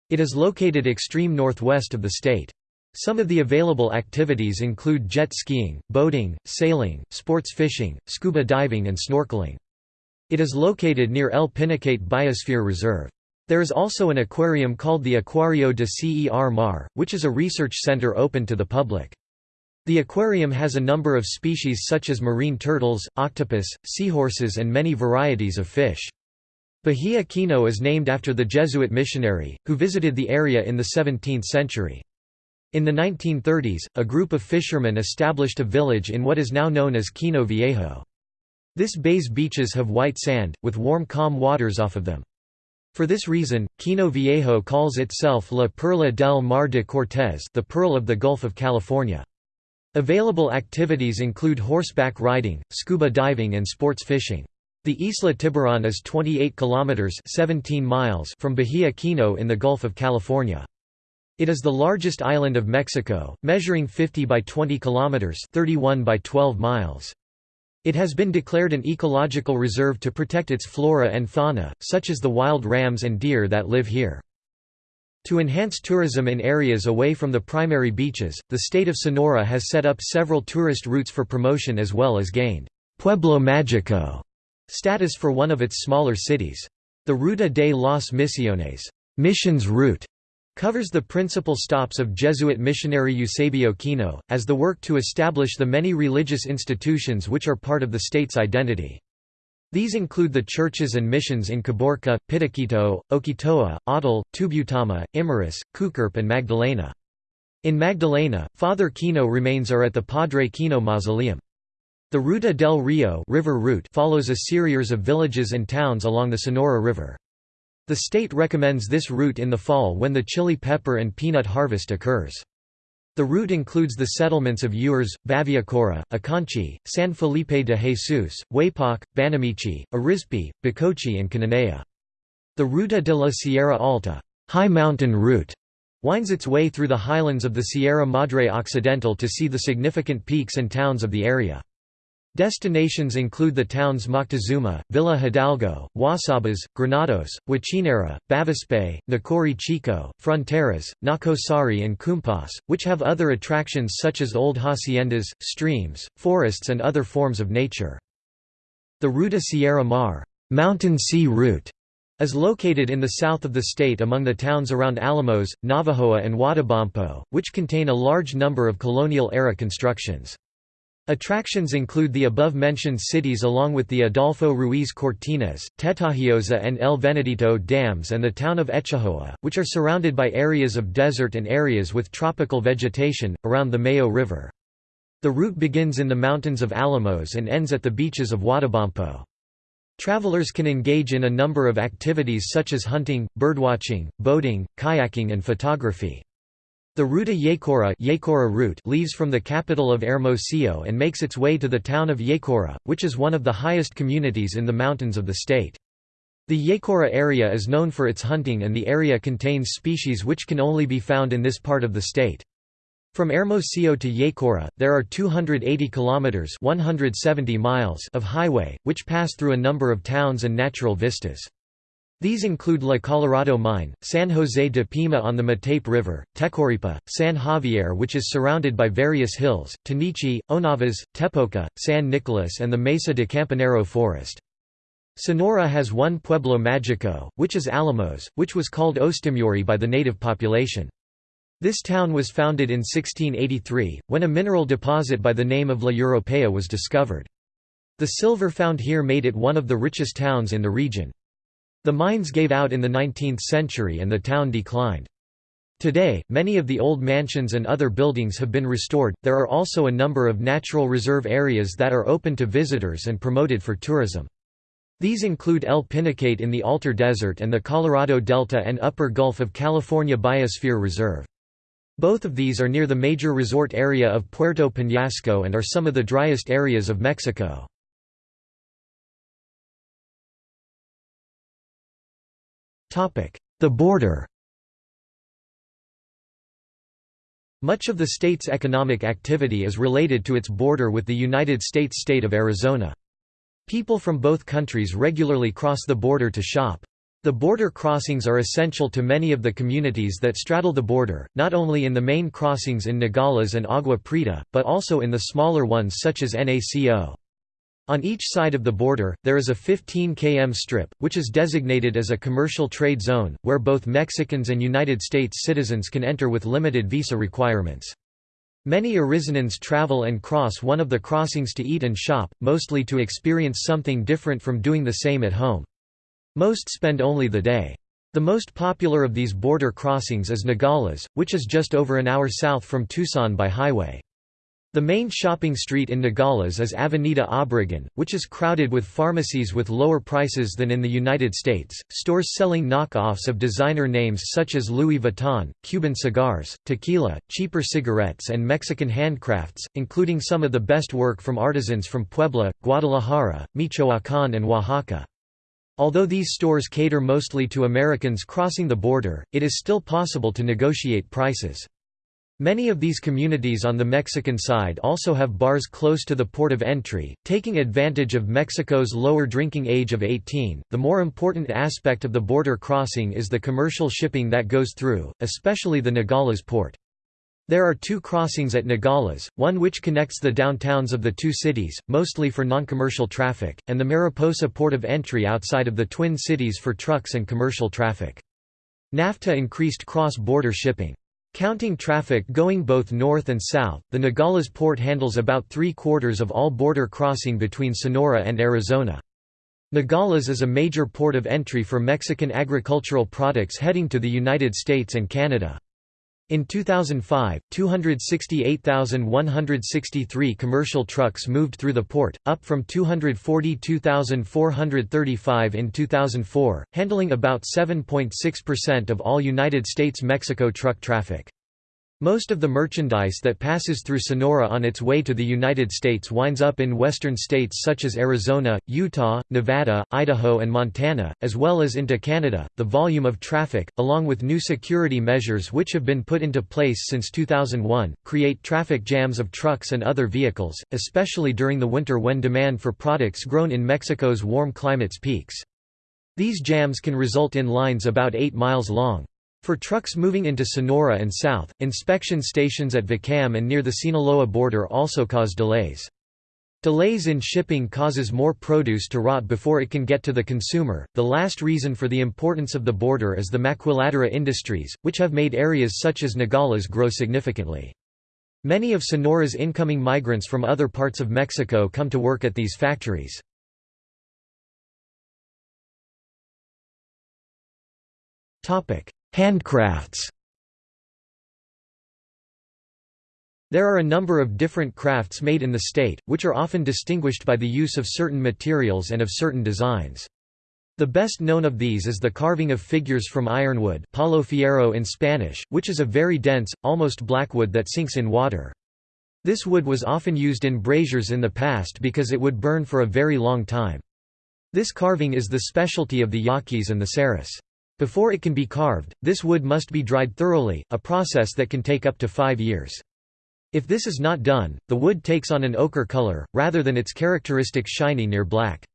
It is located extreme northwest of the state. Some of the available activities include jet skiing, boating, sailing, sports fishing, scuba diving and snorkeling. It is located near El Pinacate Biosphere Reserve. There is also an aquarium called the Aquario de Cer Mar, which is a research center open to the public. The aquarium has a number of species such as marine turtles, octopus, seahorses and many varieties of fish. Bahia Kino is named after the Jesuit missionary, who visited the area in the 17th century. In the 1930s, a group of fishermen established a village in what is now known as Kino Viejo. This bay's beaches have white sand, with warm calm waters off of them. For this reason, Kino Viejo calls itself La Perla del Mar de Cortés the Pearl of the Gulf of California. Available activities include horseback riding, scuba diving and sports fishing. The Isla Tiburon is 28 kilometers 17 miles from Bahia Kino in the Gulf of California. It is the largest island of Mexico, measuring 50 by 20 kilometers, 31 by 12 miles. It has been declared an ecological reserve to protect its flora and fauna, such as the wild rams and deer that live here. To enhance tourism in areas away from the primary beaches, the state of Sonora has set up several tourist routes for promotion as well as gained Pueblo Mágico status for one of its smaller cities. The Ruta de las Misiones missions route covers the principal stops of Jesuit missionary Eusebio Kino, as the work to establish the many religious institutions which are part of the state's identity. These include the churches and missions in Caborca, Pitiquito, Oquitoa, Autel, Tubutama, Imuris, Cucurpe and Magdalena. In Magdalena, Father Kino remains are at the Padre Kino Mausoleum. The Ruta del Rio river route follows a series of villages and towns along the Sonora River. The state recommends this route in the fall when the chili pepper and peanut harvest occurs. The route includes the settlements of Ures, Baviacora, Aconchi, San Felipe de Jesus, Huepac, Banamichi, Arizpe, Bacoachi and Cananea. The Ruta de la Sierra Alta high mountain route", winds its way through the highlands of the Sierra Madre Occidental to see the significant peaks and towns of the area. Destinations include the towns Moctezuma, Villa Hidalgo, Guasabas, Granados, Huachinera, Bavispe, Nacori Chico, Fronteras, Nacozari and Cumpas, which have other attractions such as old haciendas, streams, forests and other forms of nature. The Ruta Sierra Mar mountain sea route is located in the south of the state among the towns around Alamos, Navojoa and Huatabampo, which contain a large number of colonial-era constructions. Attractions include the above-mentioned cities along with the Adolfo Ruiz Cortines, Tetahiosa and El Venadito dams and the town of Etchojoa, which are surrounded by areas of desert and areas with tropical vegetation, around the Mayo River. The route begins in the mountains of Alamos and ends at the beaches of Huatabampo. Travelers can engage in a number of activities such as hunting, birdwatching, boating, kayaking and photography. The Ruta Yecora, Yecora route leaves from the capital of Hermosillo and makes its way to the town of Yecora, which is one of the highest communities in the mountains of the state. The Yecora area is known for its hunting and the area contains species which can only be found in this part of the state. From Hermosillo to Yecora, there are 280 kilometers (170 miles) of highway which pass through a number of towns and natural vistas. These include La Colorado Mine, San José de Pima on the Matape River, Tecoripa, San Javier which is surrounded by various hills, Tanichi, Onavas, Tepoca, San Nicolas and the Mesa de Campanero forest. Sonora has one Pueblo Mágico, which is Alamos, which was called Ostimuri by the native population. This town was founded in 1683, when a mineral deposit by the name of La Europea was discovered. The silver found here made it one of the richest towns in the region. The mines gave out in the 19th century and the town declined. Today, many of the old mansions and other buildings have been restored. There are also a number of natural reserve areas that are open to visitors and promoted for tourism. These include El Pinacate in the Altar Desert and the Colorado Delta and Upper Gulf of California Biosphere Reserve. Both of these are near the major resort area of Puerto Peñasco and are some of the driest areas of Mexico. The border Much of the state's economic activity is related to its border with the United States state of Arizona. People from both countries regularly cross the border to shop. The border crossings are essential to many of the communities that straddle the border, not only in the main crossings in Nogales and Agua Prieta, but also in the smaller ones such as NACO. On each side of the border, there is a 15 km strip, which is designated as a commercial trade zone, where both Mexicans and United States citizens can enter with limited visa requirements. Many Arizonans travel and cross one of the crossings to eat and shop, mostly to experience something different from doing the same at home. Most spend only the day. The most popular of these border crossings is Nogales, which is just over an hour south from Tucson by highway. The main shopping street in Nogales is Avenida Obregon, which is crowded with pharmacies with lower prices than in the United States, stores selling knockoffs of designer names such as Louis Vuitton, Cuban cigars, tequila, cheaper cigarettes and Mexican handcrafts, including some of the best work from artisans from Puebla, Guadalajara, Michoacán and Oaxaca. Although these stores cater mostly to Americans crossing the border, it is still possible to negotiate prices. Many of these communities on the Mexican side also have bars close to the port of entry, taking advantage of Mexico's lower drinking age of 18. The more important aspect of the border crossing is the commercial shipping that goes through, especially the Nogales port. There are two crossings at Nogales, one which connects the downtowns of the two cities, mostly for non-commercial traffic, and the Mariposa port of entry outside of the Twin Cities for trucks and commercial traffic. NAFTA increased cross-border shipping. Counting traffic going both north and south, the Nogales port handles about three-quarters of all border crossing between Sonora and Arizona. Nogales is a major port of entry for Mexican agricultural products heading to the United States and Canada. In 2005, 268,163 commercial trucks moved through the port, up from 242,435 in 2004, handling about 7.6% of all United States-Mexico truck traffic. Most of the merchandise that passes through Sonora on its way to the United States winds up in western states such as Arizona, Utah, Nevada, Idaho, and Montana, as well as into Canada. The volume of traffic, along with new security measures which have been put into place since 2001, create traffic jams of trucks and other vehicles, especially during the winter when demand for products grown in Mexico's warm climates peaks. These jams can result in lines about 8 miles long. For trucks moving into Sonora and south, inspection stations at Vacam and near the Sinaloa border also cause delays. Delays in shipping causes more produce to rot before it can get to the consumer. The last reason for the importance of the border is the maquiladora industries, which have made areas such as Nogales grow significantly. Many of Sonora's incoming migrants from other parts of Mexico come to work at these factories. Topic: Handcrafts There are a number of different crafts made in the state, which are often distinguished by the use of certain materials and of certain designs. The best known of these is the carving of figures from ironwood palo fierro in Spanish, which is a very dense, almost black wood that sinks in water. This wood was often used in braziers in the past because it would burn for a very long time. This carving is the specialty of the Yaquis and the Seris. Before it can be carved, this wood must be dried thoroughly, a process that can take up to five years. If this is not done, the wood takes on an ochre color, rather than its characteristic shiny near black.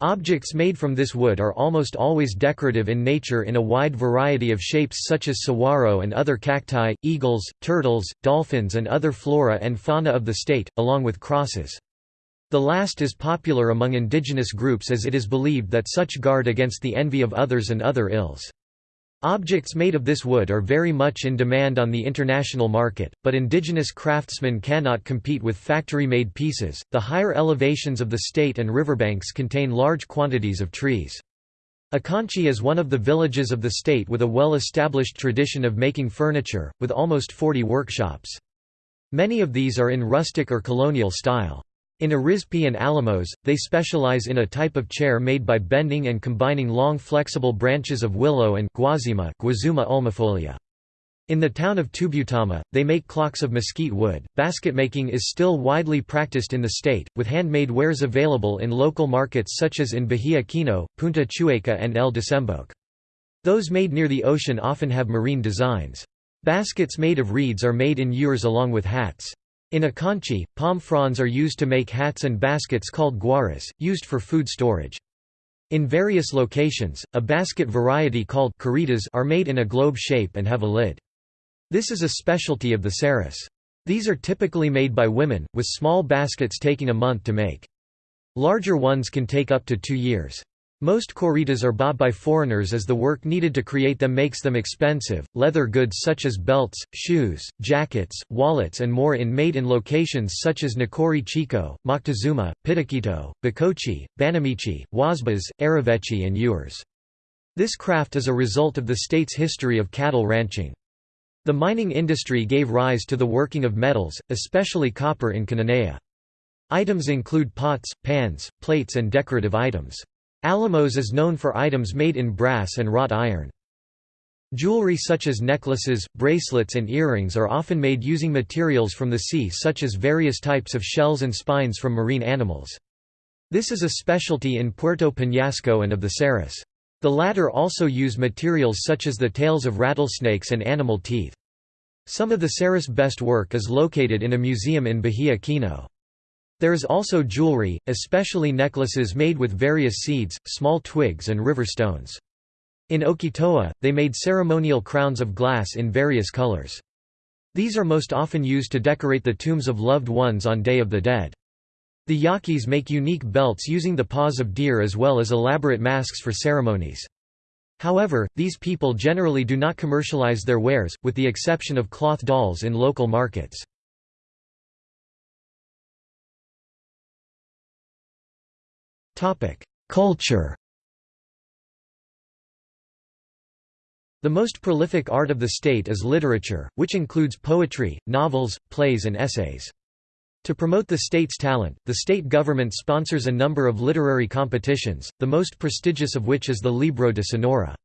Objects made from this wood are almost always decorative in nature in a wide variety of shapes such as saguaro and other cacti, eagles, turtles, dolphins and other flora and fauna of the state, along with crosses. The last is popular among indigenous groups as it is believed that such guard against the envy of others and other ills. Objects made of this wood are very much in demand on the international market, but indigenous craftsmen cannot compete with factory-made pieces. The higher elevations of the state and riverbanks contain large quantities of trees. Aconchi is one of the villages of the state with a well-established tradition of making furniture, with almost 40 workshops. Many of these are in rustic or colonial style. In Arizpe and Alamos, they specialize in a type of chair made by bending and combining long flexible branches of willow and guazima Guazuma ulmifolia. In the town of Tubutama, they make clocks of mesquite wood. Basketmaking is still widely practiced in the state, with handmade wares available in local markets such as in Bahia Kino, Punta Chueca, and El Desemboque. Those made near the ocean often have marine designs. Baskets made of reeds are made in Ures along with hats. In Aconchi, palm fronds are used to make hats and baskets called guaras, used for food storage. In various locations, a basket variety called coritas are made in a globe shape and have a lid. This is a specialty of the Seris. These are typically made by women, with small baskets taking a month to make. Larger ones can take up to two years. Most coritas are bought by foreigners as the work needed to create them makes them expensive. Leather goods such as belts, shoes, jackets, wallets, and more in made in locations such as Nacori Chico, Moctezuma, Pitiquito, Bacoachi, Banamichi, Huásabas, Arivechi, and Ures. This craft is a result of the state's history of cattle ranching. The mining industry gave rise to the working of metals, especially copper in Cananea. Items include pots, pans, plates and decorative items. Alamos is known for items made in brass and wrought iron. Jewelry such as necklaces, bracelets and earrings are often made using materials from the sea such as various types of shells and spines from marine animals. This is a specialty in Puerto Peñasco and of the Seris. The latter also use materials such as the tails of rattlesnakes and animal teeth. Some of the Seris best work is located in a museum in Bahia Kino. There is also jewelry, especially necklaces made with various seeds, small twigs and river stones. In Oquitoa, they made ceremonial crowns of glass in various colors. These are most often used to decorate the tombs of loved ones on Day of the Dead. The Yaquis make unique belts using the paws of deer as well as elaborate masks for ceremonies. However, these people generally do not commercialize their wares, with the exception of cloth dolls in local markets. Culture The most prolific art of the state is literature, which includes poetry, novels, plays and essays. To promote the state's talent, the state government sponsors a number of literary competitions, the most prestigious of which is the Libro de Sonora.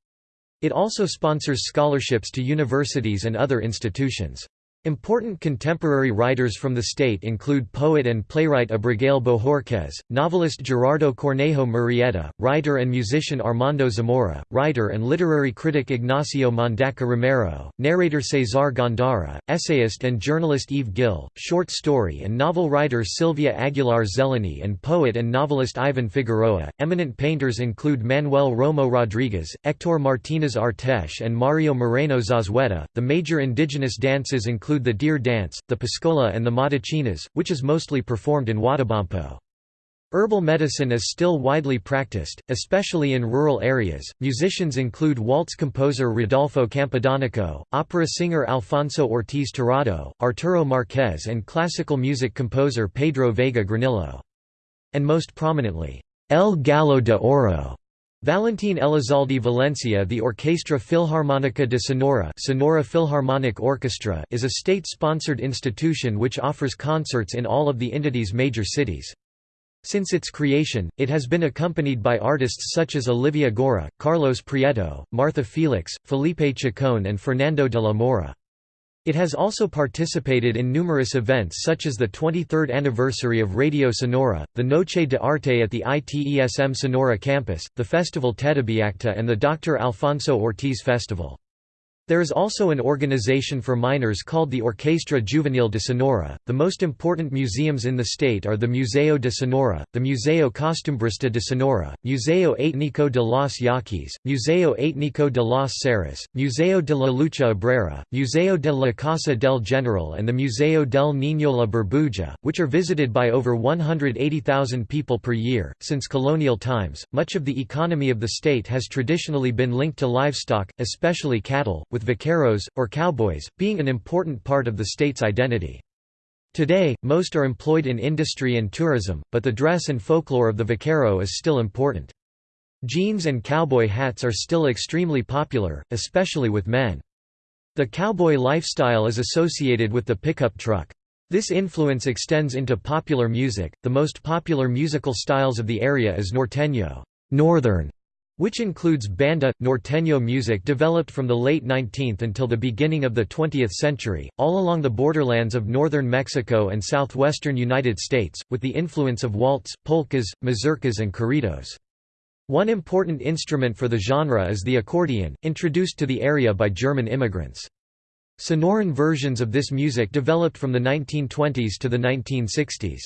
It also sponsors scholarships to universities and other institutions. Important contemporary writers from the state include poet and playwright Abigail Bohorquez, novelist Gerardo Cornejo Murrieta, writer and musician Armando Zamora, writer and literary critic Ignacio Mondaca Romero, narrator Cesar Gándara, essayist and journalist Eve Gil, short story and novel writer Sylvia Aguilar Zeleny and poet and novelist Ivan Figueroa. Eminent painters include Manuel Romo Rodriguez, Hector Martinez Artes and Mario Moreno Zazueta. The major indigenous dances include include the deer dance, the pascola and the matachines, which is mostly performed in Huatabampo. Herbal medicine is still widely practiced, especially in rural areas. Musicians include waltz composer Rodolfo Campodonico, opera singer Alfonso Ortiz Tirado, Arturo Marquez, and classical music composer Pedro Vega Granillo. And most prominently, El Gallo de Oro, Valentín Elizalde Valencia The Orquestra Filharmónica de Sonora Sonora Philharmonic Orchestra is a state-sponsored institution which offers concerts in all of the entity's major cities. Since its creation, it has been accompanied by artists such as Olivia Gorra, Carlos Prieto, Martha Felix, Felipe Chacon and Fernando de la Mora. It has also participated in numerous events such as the 23rd anniversary of Radio Sonora, the Noche de Arte at the ITESM Sonora campus, the Festival Tedebiacta and the Dr. Alfonso Ortiz Festival. There is also an organization for minors called the Orquestra Juvenil de Sonora. The most important museums in the state are the Museo de Sonora, the Museo Costumbrista de Sonora, Museo Étnico de los Yaquis, Museo Étnico de los Seris, Museo de la Lucha Obrera, Museo de la Casa del General, and the Museo del Niño la Burbuja, which are visited by over 180,000 people per year. Since colonial times, much of the economy of the state has traditionally been linked to livestock, especially cattle with vaqueros, or cowboys, being an important part of the state's identity. Today, most are employed in industry and tourism, but the dress and folklore of the vaquero is still important. Jeans and cowboy hats are still extremely popular, especially with men. The cowboy lifestyle is associated with the pickup truck. This influence extends into popular music. The most popular musical styles of the area is norteño, northern, which includes banda, norteño music developed from the late 19th until the beginning of the 20th century, all along the borderlands of northern Mexico and southwestern United States, with the influence of waltz, polkas, mazurkas and corridos. One important instrument for the genre is the accordion, introduced to the area by German immigrants. Sonoran versions of this music developed from the 1920s to the 1960s.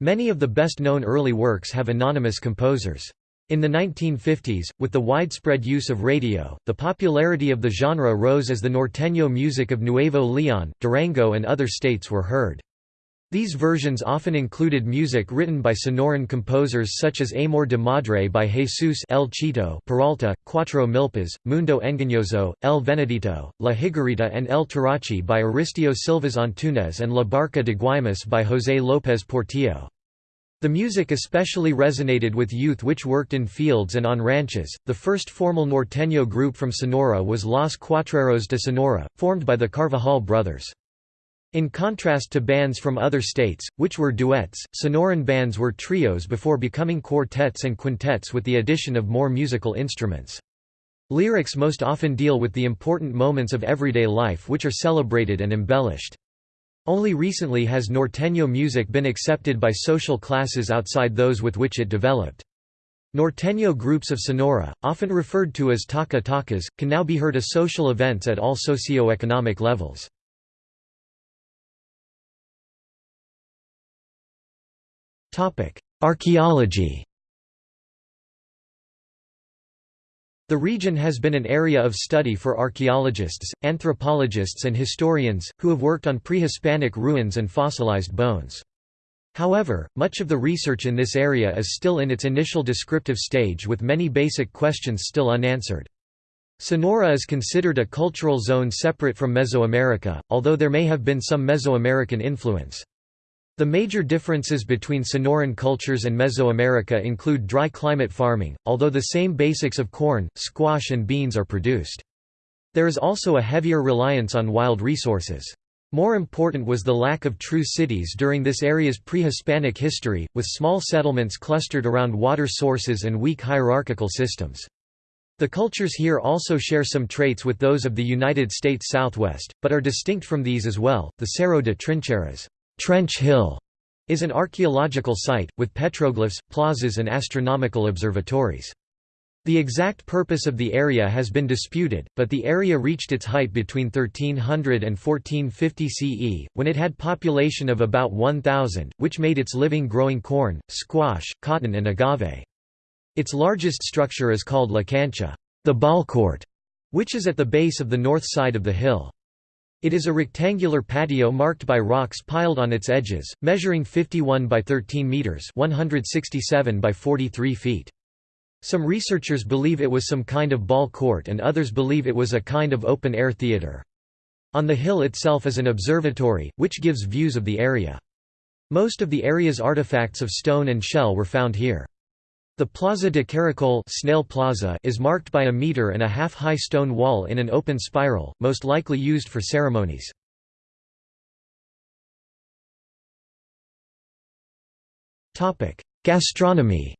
Many of the best-known early works have anonymous composers. In the 1950s, with the widespread use of radio, the popularity of the genre rose as the norteño music of Nuevo León, Durango and other states were heard. These versions often included music written by Sonoran composers such as Amor de Madre by Jesus El Chito Peralta, Cuatro Milpas, Mundo Engañoso, El Venadito, La Higuerita and El Tarachi by Aristio Silvas Antunes and La Barca de Guaymas by José López Portillo. The music especially resonated with youth which worked in fields and on ranches. The first formal norteño group from Sonora was Los Cuatreros de Sonora, formed by the Carvajal brothers. In contrast to bands from other states, which were duets, Sonoran bands were trios before becoming quartets and quintets with the addition of more musical instruments. Lyrics most often deal with the important moments of everyday life which are celebrated and embellished. Only recently has norteño music been accepted by social classes outside those with which it developed. Norteño groups of Sonora, often referred to as taca-tacas, can now be heard at social events at all socio-economic levels. Archaeology The region has been an area of study for archaeologists, anthropologists and historians, who have worked on pre-Hispanic ruins and fossilized bones. However, much of the research in this area is still in its initial descriptive stage with many basic questions still unanswered. Sonora is considered a cultural zone separate from Mesoamerica, although there may have been some Mesoamerican influence. The major differences between Sonoran cultures and Mesoamerica include dry climate farming, although the same basics of corn, squash and beans are produced. There is also a heavier reliance on wild resources. More important was the lack of true cities during this area's pre-Hispanic history, with small settlements clustered around water sources and weak hierarchical systems. The cultures here also share some traits with those of the United States Southwest, but are distinct from these as well. The Cerro de Trincheras Trench Hill is an archaeological site, with petroglyphs, plazas and astronomical observatories. The exact purpose of the area has been disputed, but the area reached its height between 1300 and 1450 CE, when it had population of about 1,000, which made its living growing corn, squash, cotton and agave. Its largest structure is called La Cancha, the ball court, which is at the base of the north side of the hill. It is a rectangular patio marked by rocks piled on its edges, measuring 51 by 13 meters, 167 by 43 feet. Some researchers believe it was some kind of ball court and others believe it was a kind of open-air theater. On the hill itself is an observatory, which gives views of the area. Most of the area's artifacts of stone and shell were found here. The Plaza de Caracol Snail Plaza is marked by a meter and a half high stone wall in an open spiral, most likely used for ceremonies. Gastronomy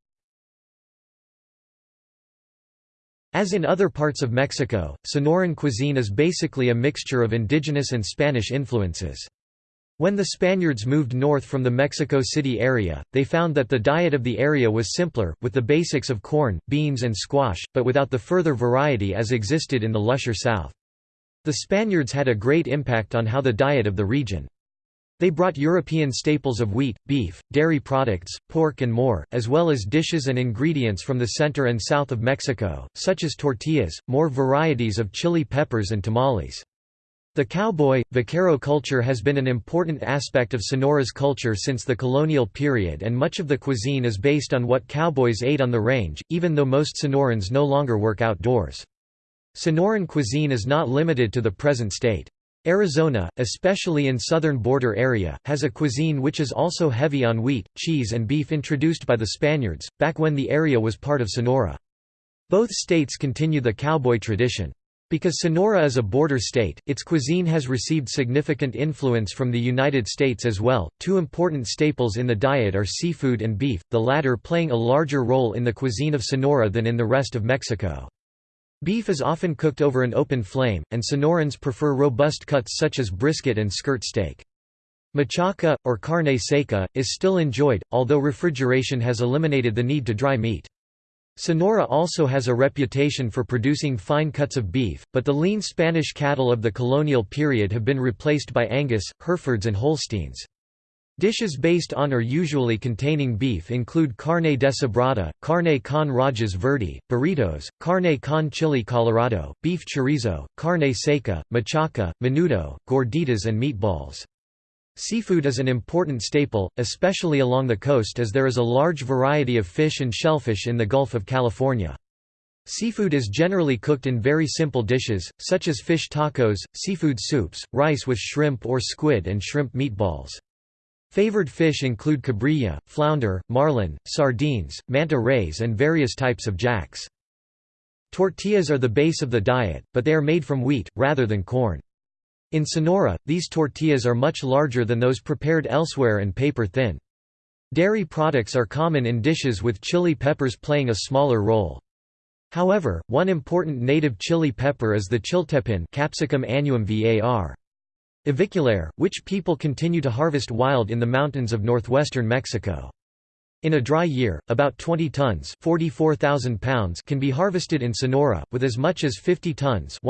As in other parts of Mexico, Sonoran cuisine is basically a mixture of indigenous and Spanish influences. When the Spaniards moved north from the Mexico City area, they found that the diet of the area was simpler, with the basics of corn, beans and squash, but without the further variety as existed in the lusher south. The Spaniards had a great impact on how the diet of the region. They brought European staples of wheat, beef, dairy products, pork and more, as well as dishes and ingredients from the center and south of Mexico, such as tortillas, more varieties of chili peppers and tamales. The cowboy, vaquero culture has been an important aspect of Sonora's culture since the colonial period and much of the cuisine is based on what cowboys ate on the range, even though most Sonorans no longer work outdoors. Sonoran cuisine is not limited to the present state. Arizona, especially in southern border area, has a cuisine which is also heavy on wheat, cheese and beef introduced by the Spaniards, back when the area was part of Sonora. Both states continue the cowboy tradition. Because Sonora is a border state, its cuisine has received significant influence from the United States as well. Two important staples in the diet are seafood and beef, the latter playing a larger role in the cuisine of Sonora than in the rest of Mexico. Beef is often cooked over an open flame, and Sonorans prefer robust cuts such as brisket and skirt steak. Machaca, or carne seca, is still enjoyed, although refrigeration has eliminated the need to dry meat. Sonora also has a reputation for producing fine cuts of beef, but the lean Spanish cattle of the colonial period have been replaced by Angus, Herefords and Holsteins. Dishes based on or usually containing beef include carne deshebrada, carne con rajas verde, burritos, carne con chili colorado, beef chorizo, carne seca, machaca, menudo, gorditas and meatballs. Seafood is an important staple, especially along the coast as there is a large variety of fish and shellfish in the Gulf of California. Seafood is generally cooked in very simple dishes, such as fish tacos, seafood soups, rice with shrimp or squid and shrimp meatballs. Favored fish include cabrilla, flounder, marlin, sardines, manta rays and various types of jacks. Tortillas are the base of the diet, but they are made from wheat, rather than corn. In Sonora, these tortillas are much larger than those prepared elsewhere and paper-thin. Dairy products are common in dishes with chili peppers playing a smaller role. However, one important native chili pepper is the chiltepin Capsicum annuum var. Aviculare, which people continue to harvest wild in the mountains of northwestern Mexico. In a dry year, about 20 tons pounds can be harvested in Sonora, with as much as 50 tons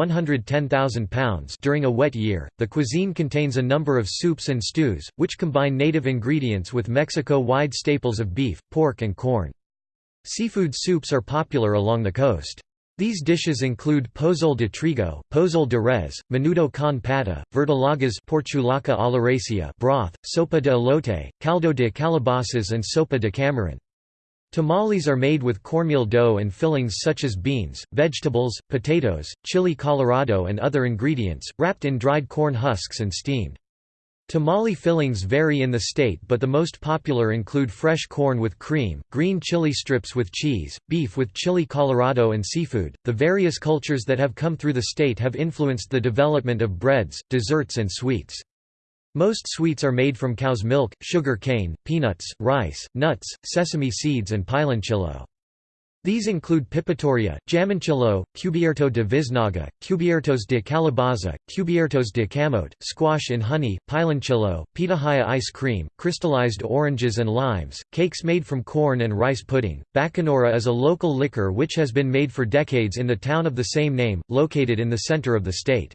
pounds during a wet year. The cuisine contains a number of soups and stews, which combine native ingredients with Mexico-wide staples of beef, pork and corn. Seafood soups are popular along the coast. These dishes include pozole de trigo, pozole de res, menudo con pata, verdolagas porchulaca a broth, sopa de elote, caldo de calabazas and sopa de camarón. Tamales are made with cornmeal dough and fillings such as beans, vegetables, potatoes, chili colorado and other ingredients, wrapped in dried corn husks and steamed. Tamale fillings vary in the state but the most popular include fresh corn with cream, green chili strips with cheese, beef with chili colorado and seafood. The various cultures that have come through the state have influenced the development of breads, desserts and sweets. Most sweets are made from cow's milk, sugar cane, peanuts, rice, nuts, sesame seeds and piloncillo. These include Pepitoria, Jamoncillo, Cubierto de Visnaga, Cubiertos de Calabaza, Cubiertos de Camote, squash in honey, Piloncillo, pitahaya ice cream, crystallized oranges and limes, cakes made from corn and rice pudding. Bacanora is a local liquor which has been made for decades in the town of the same name, located in the center of the state.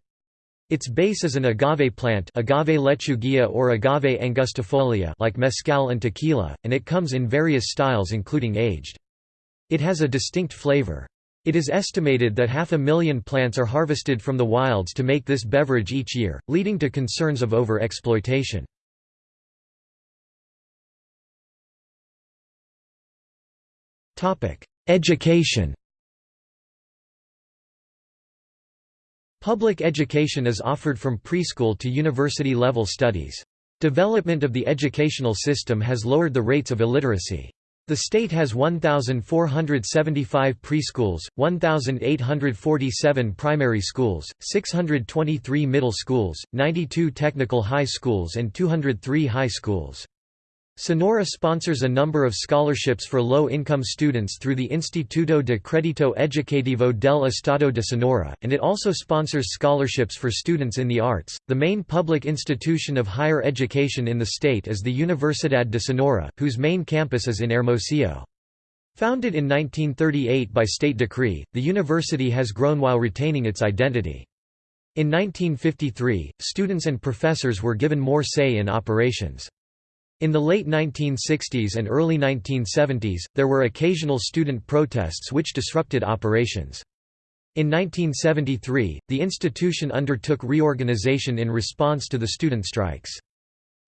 Its base is an agave plant agave lechuguilla or agave angustifolia like mezcal and tequila, and it comes in various styles including aged. It has a distinct flavor. It is estimated that half a million plants are harvested from the wilds to make this beverage each year, leading to concerns of over-exploitation. Education Public education is offered from preschool to university-level studies. Development of the educational system has lowered the rates of illiteracy. The state has 1,475 preschools, 1,847 primary schools, 623 middle schools, 92 technical high schools and 203 high schools. Sonora sponsors a number of scholarships for low-income students through the Instituto de Crédito Educativo del Estado de Sonora, and it also sponsors scholarships for students in the arts. The main public institution of higher education in the state is the Universidad de Sonora, whose main campus is in Hermosillo. Founded in 1938 by state decree, the university has grown while retaining its identity. In 1953, students and professors were given more say in operations. In the late 1960s and early 1970s, there were occasional student protests which disrupted operations. In 1973, the institution undertook reorganization in response to the student strikes.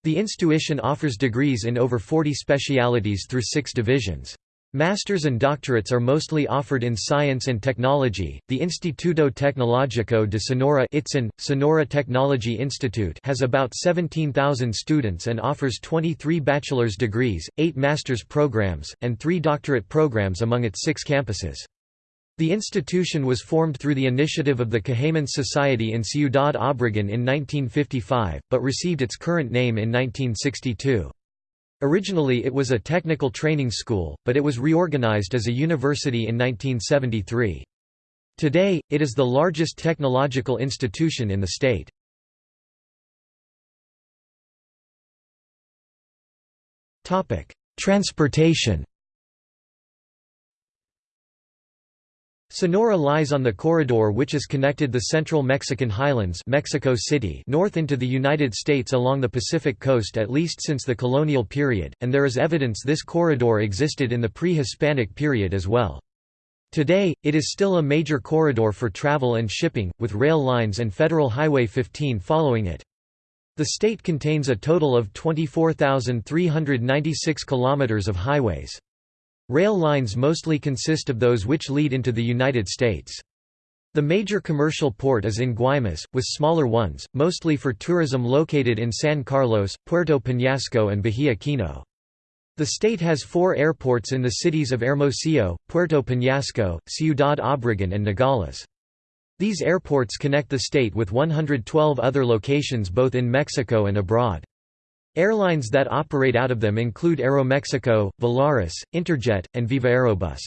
The institution offers degrees in over 40 specialities through six divisions. Masters and doctorates are mostly offered in science and technology. The Instituto Tecnológico de Sonora ITSON, Sonora Technology Institute has about 17,000 students and offers 23 bachelor's degrees, 8 master's programs, and 3 doctorate programs among its 6 campuses. The institution was formed through the initiative of the Cajaman Society in Ciudad Obregón in 1955, but received its current name in 1962. Originally it was a technical training school, but it was reorganized as a university in 1973. Today, it is the largest technological institution in the state. Transportation Sonora lies on the corridor which has connected the central Mexican highlands Mexico City north into the United States along the Pacific coast at least since the colonial period, and there is evidence this corridor existed in the pre-Hispanic period as well. Today, it is still a major corridor for travel and shipping, with rail lines and Federal Highway 15 following it. The state contains a total of 24,396 kilometers of highways. Rail lines mostly consist of those which lead into the United States. The major commercial port is in Guaymas, with smaller ones, mostly for tourism located in San Carlos, Puerto Peñasco and Bahia Kino. The state has four airports in the cities of Hermosillo, Puerto Peñasco, Ciudad Obregón and Nogales. These airports connect the state with 112 other locations both in Mexico and abroad. Airlines that operate out of them include Aeromexico, Volaris, Interjet, and Viva Aerobus.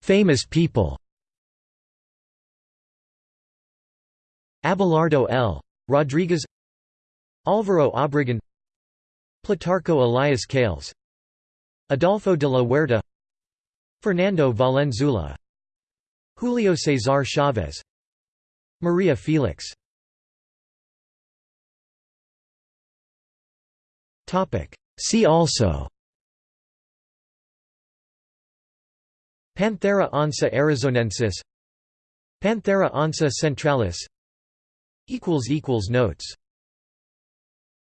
Famous people Abelardo L. Rodriguez Álvaro Obregón Plutarco Elias Calles Adolfo de la Huerta Fernando Valenzuela Julio César Chávez Maria Felix. See also. Panthera onca arizonensis. Panthera onca centralis. Equals Notes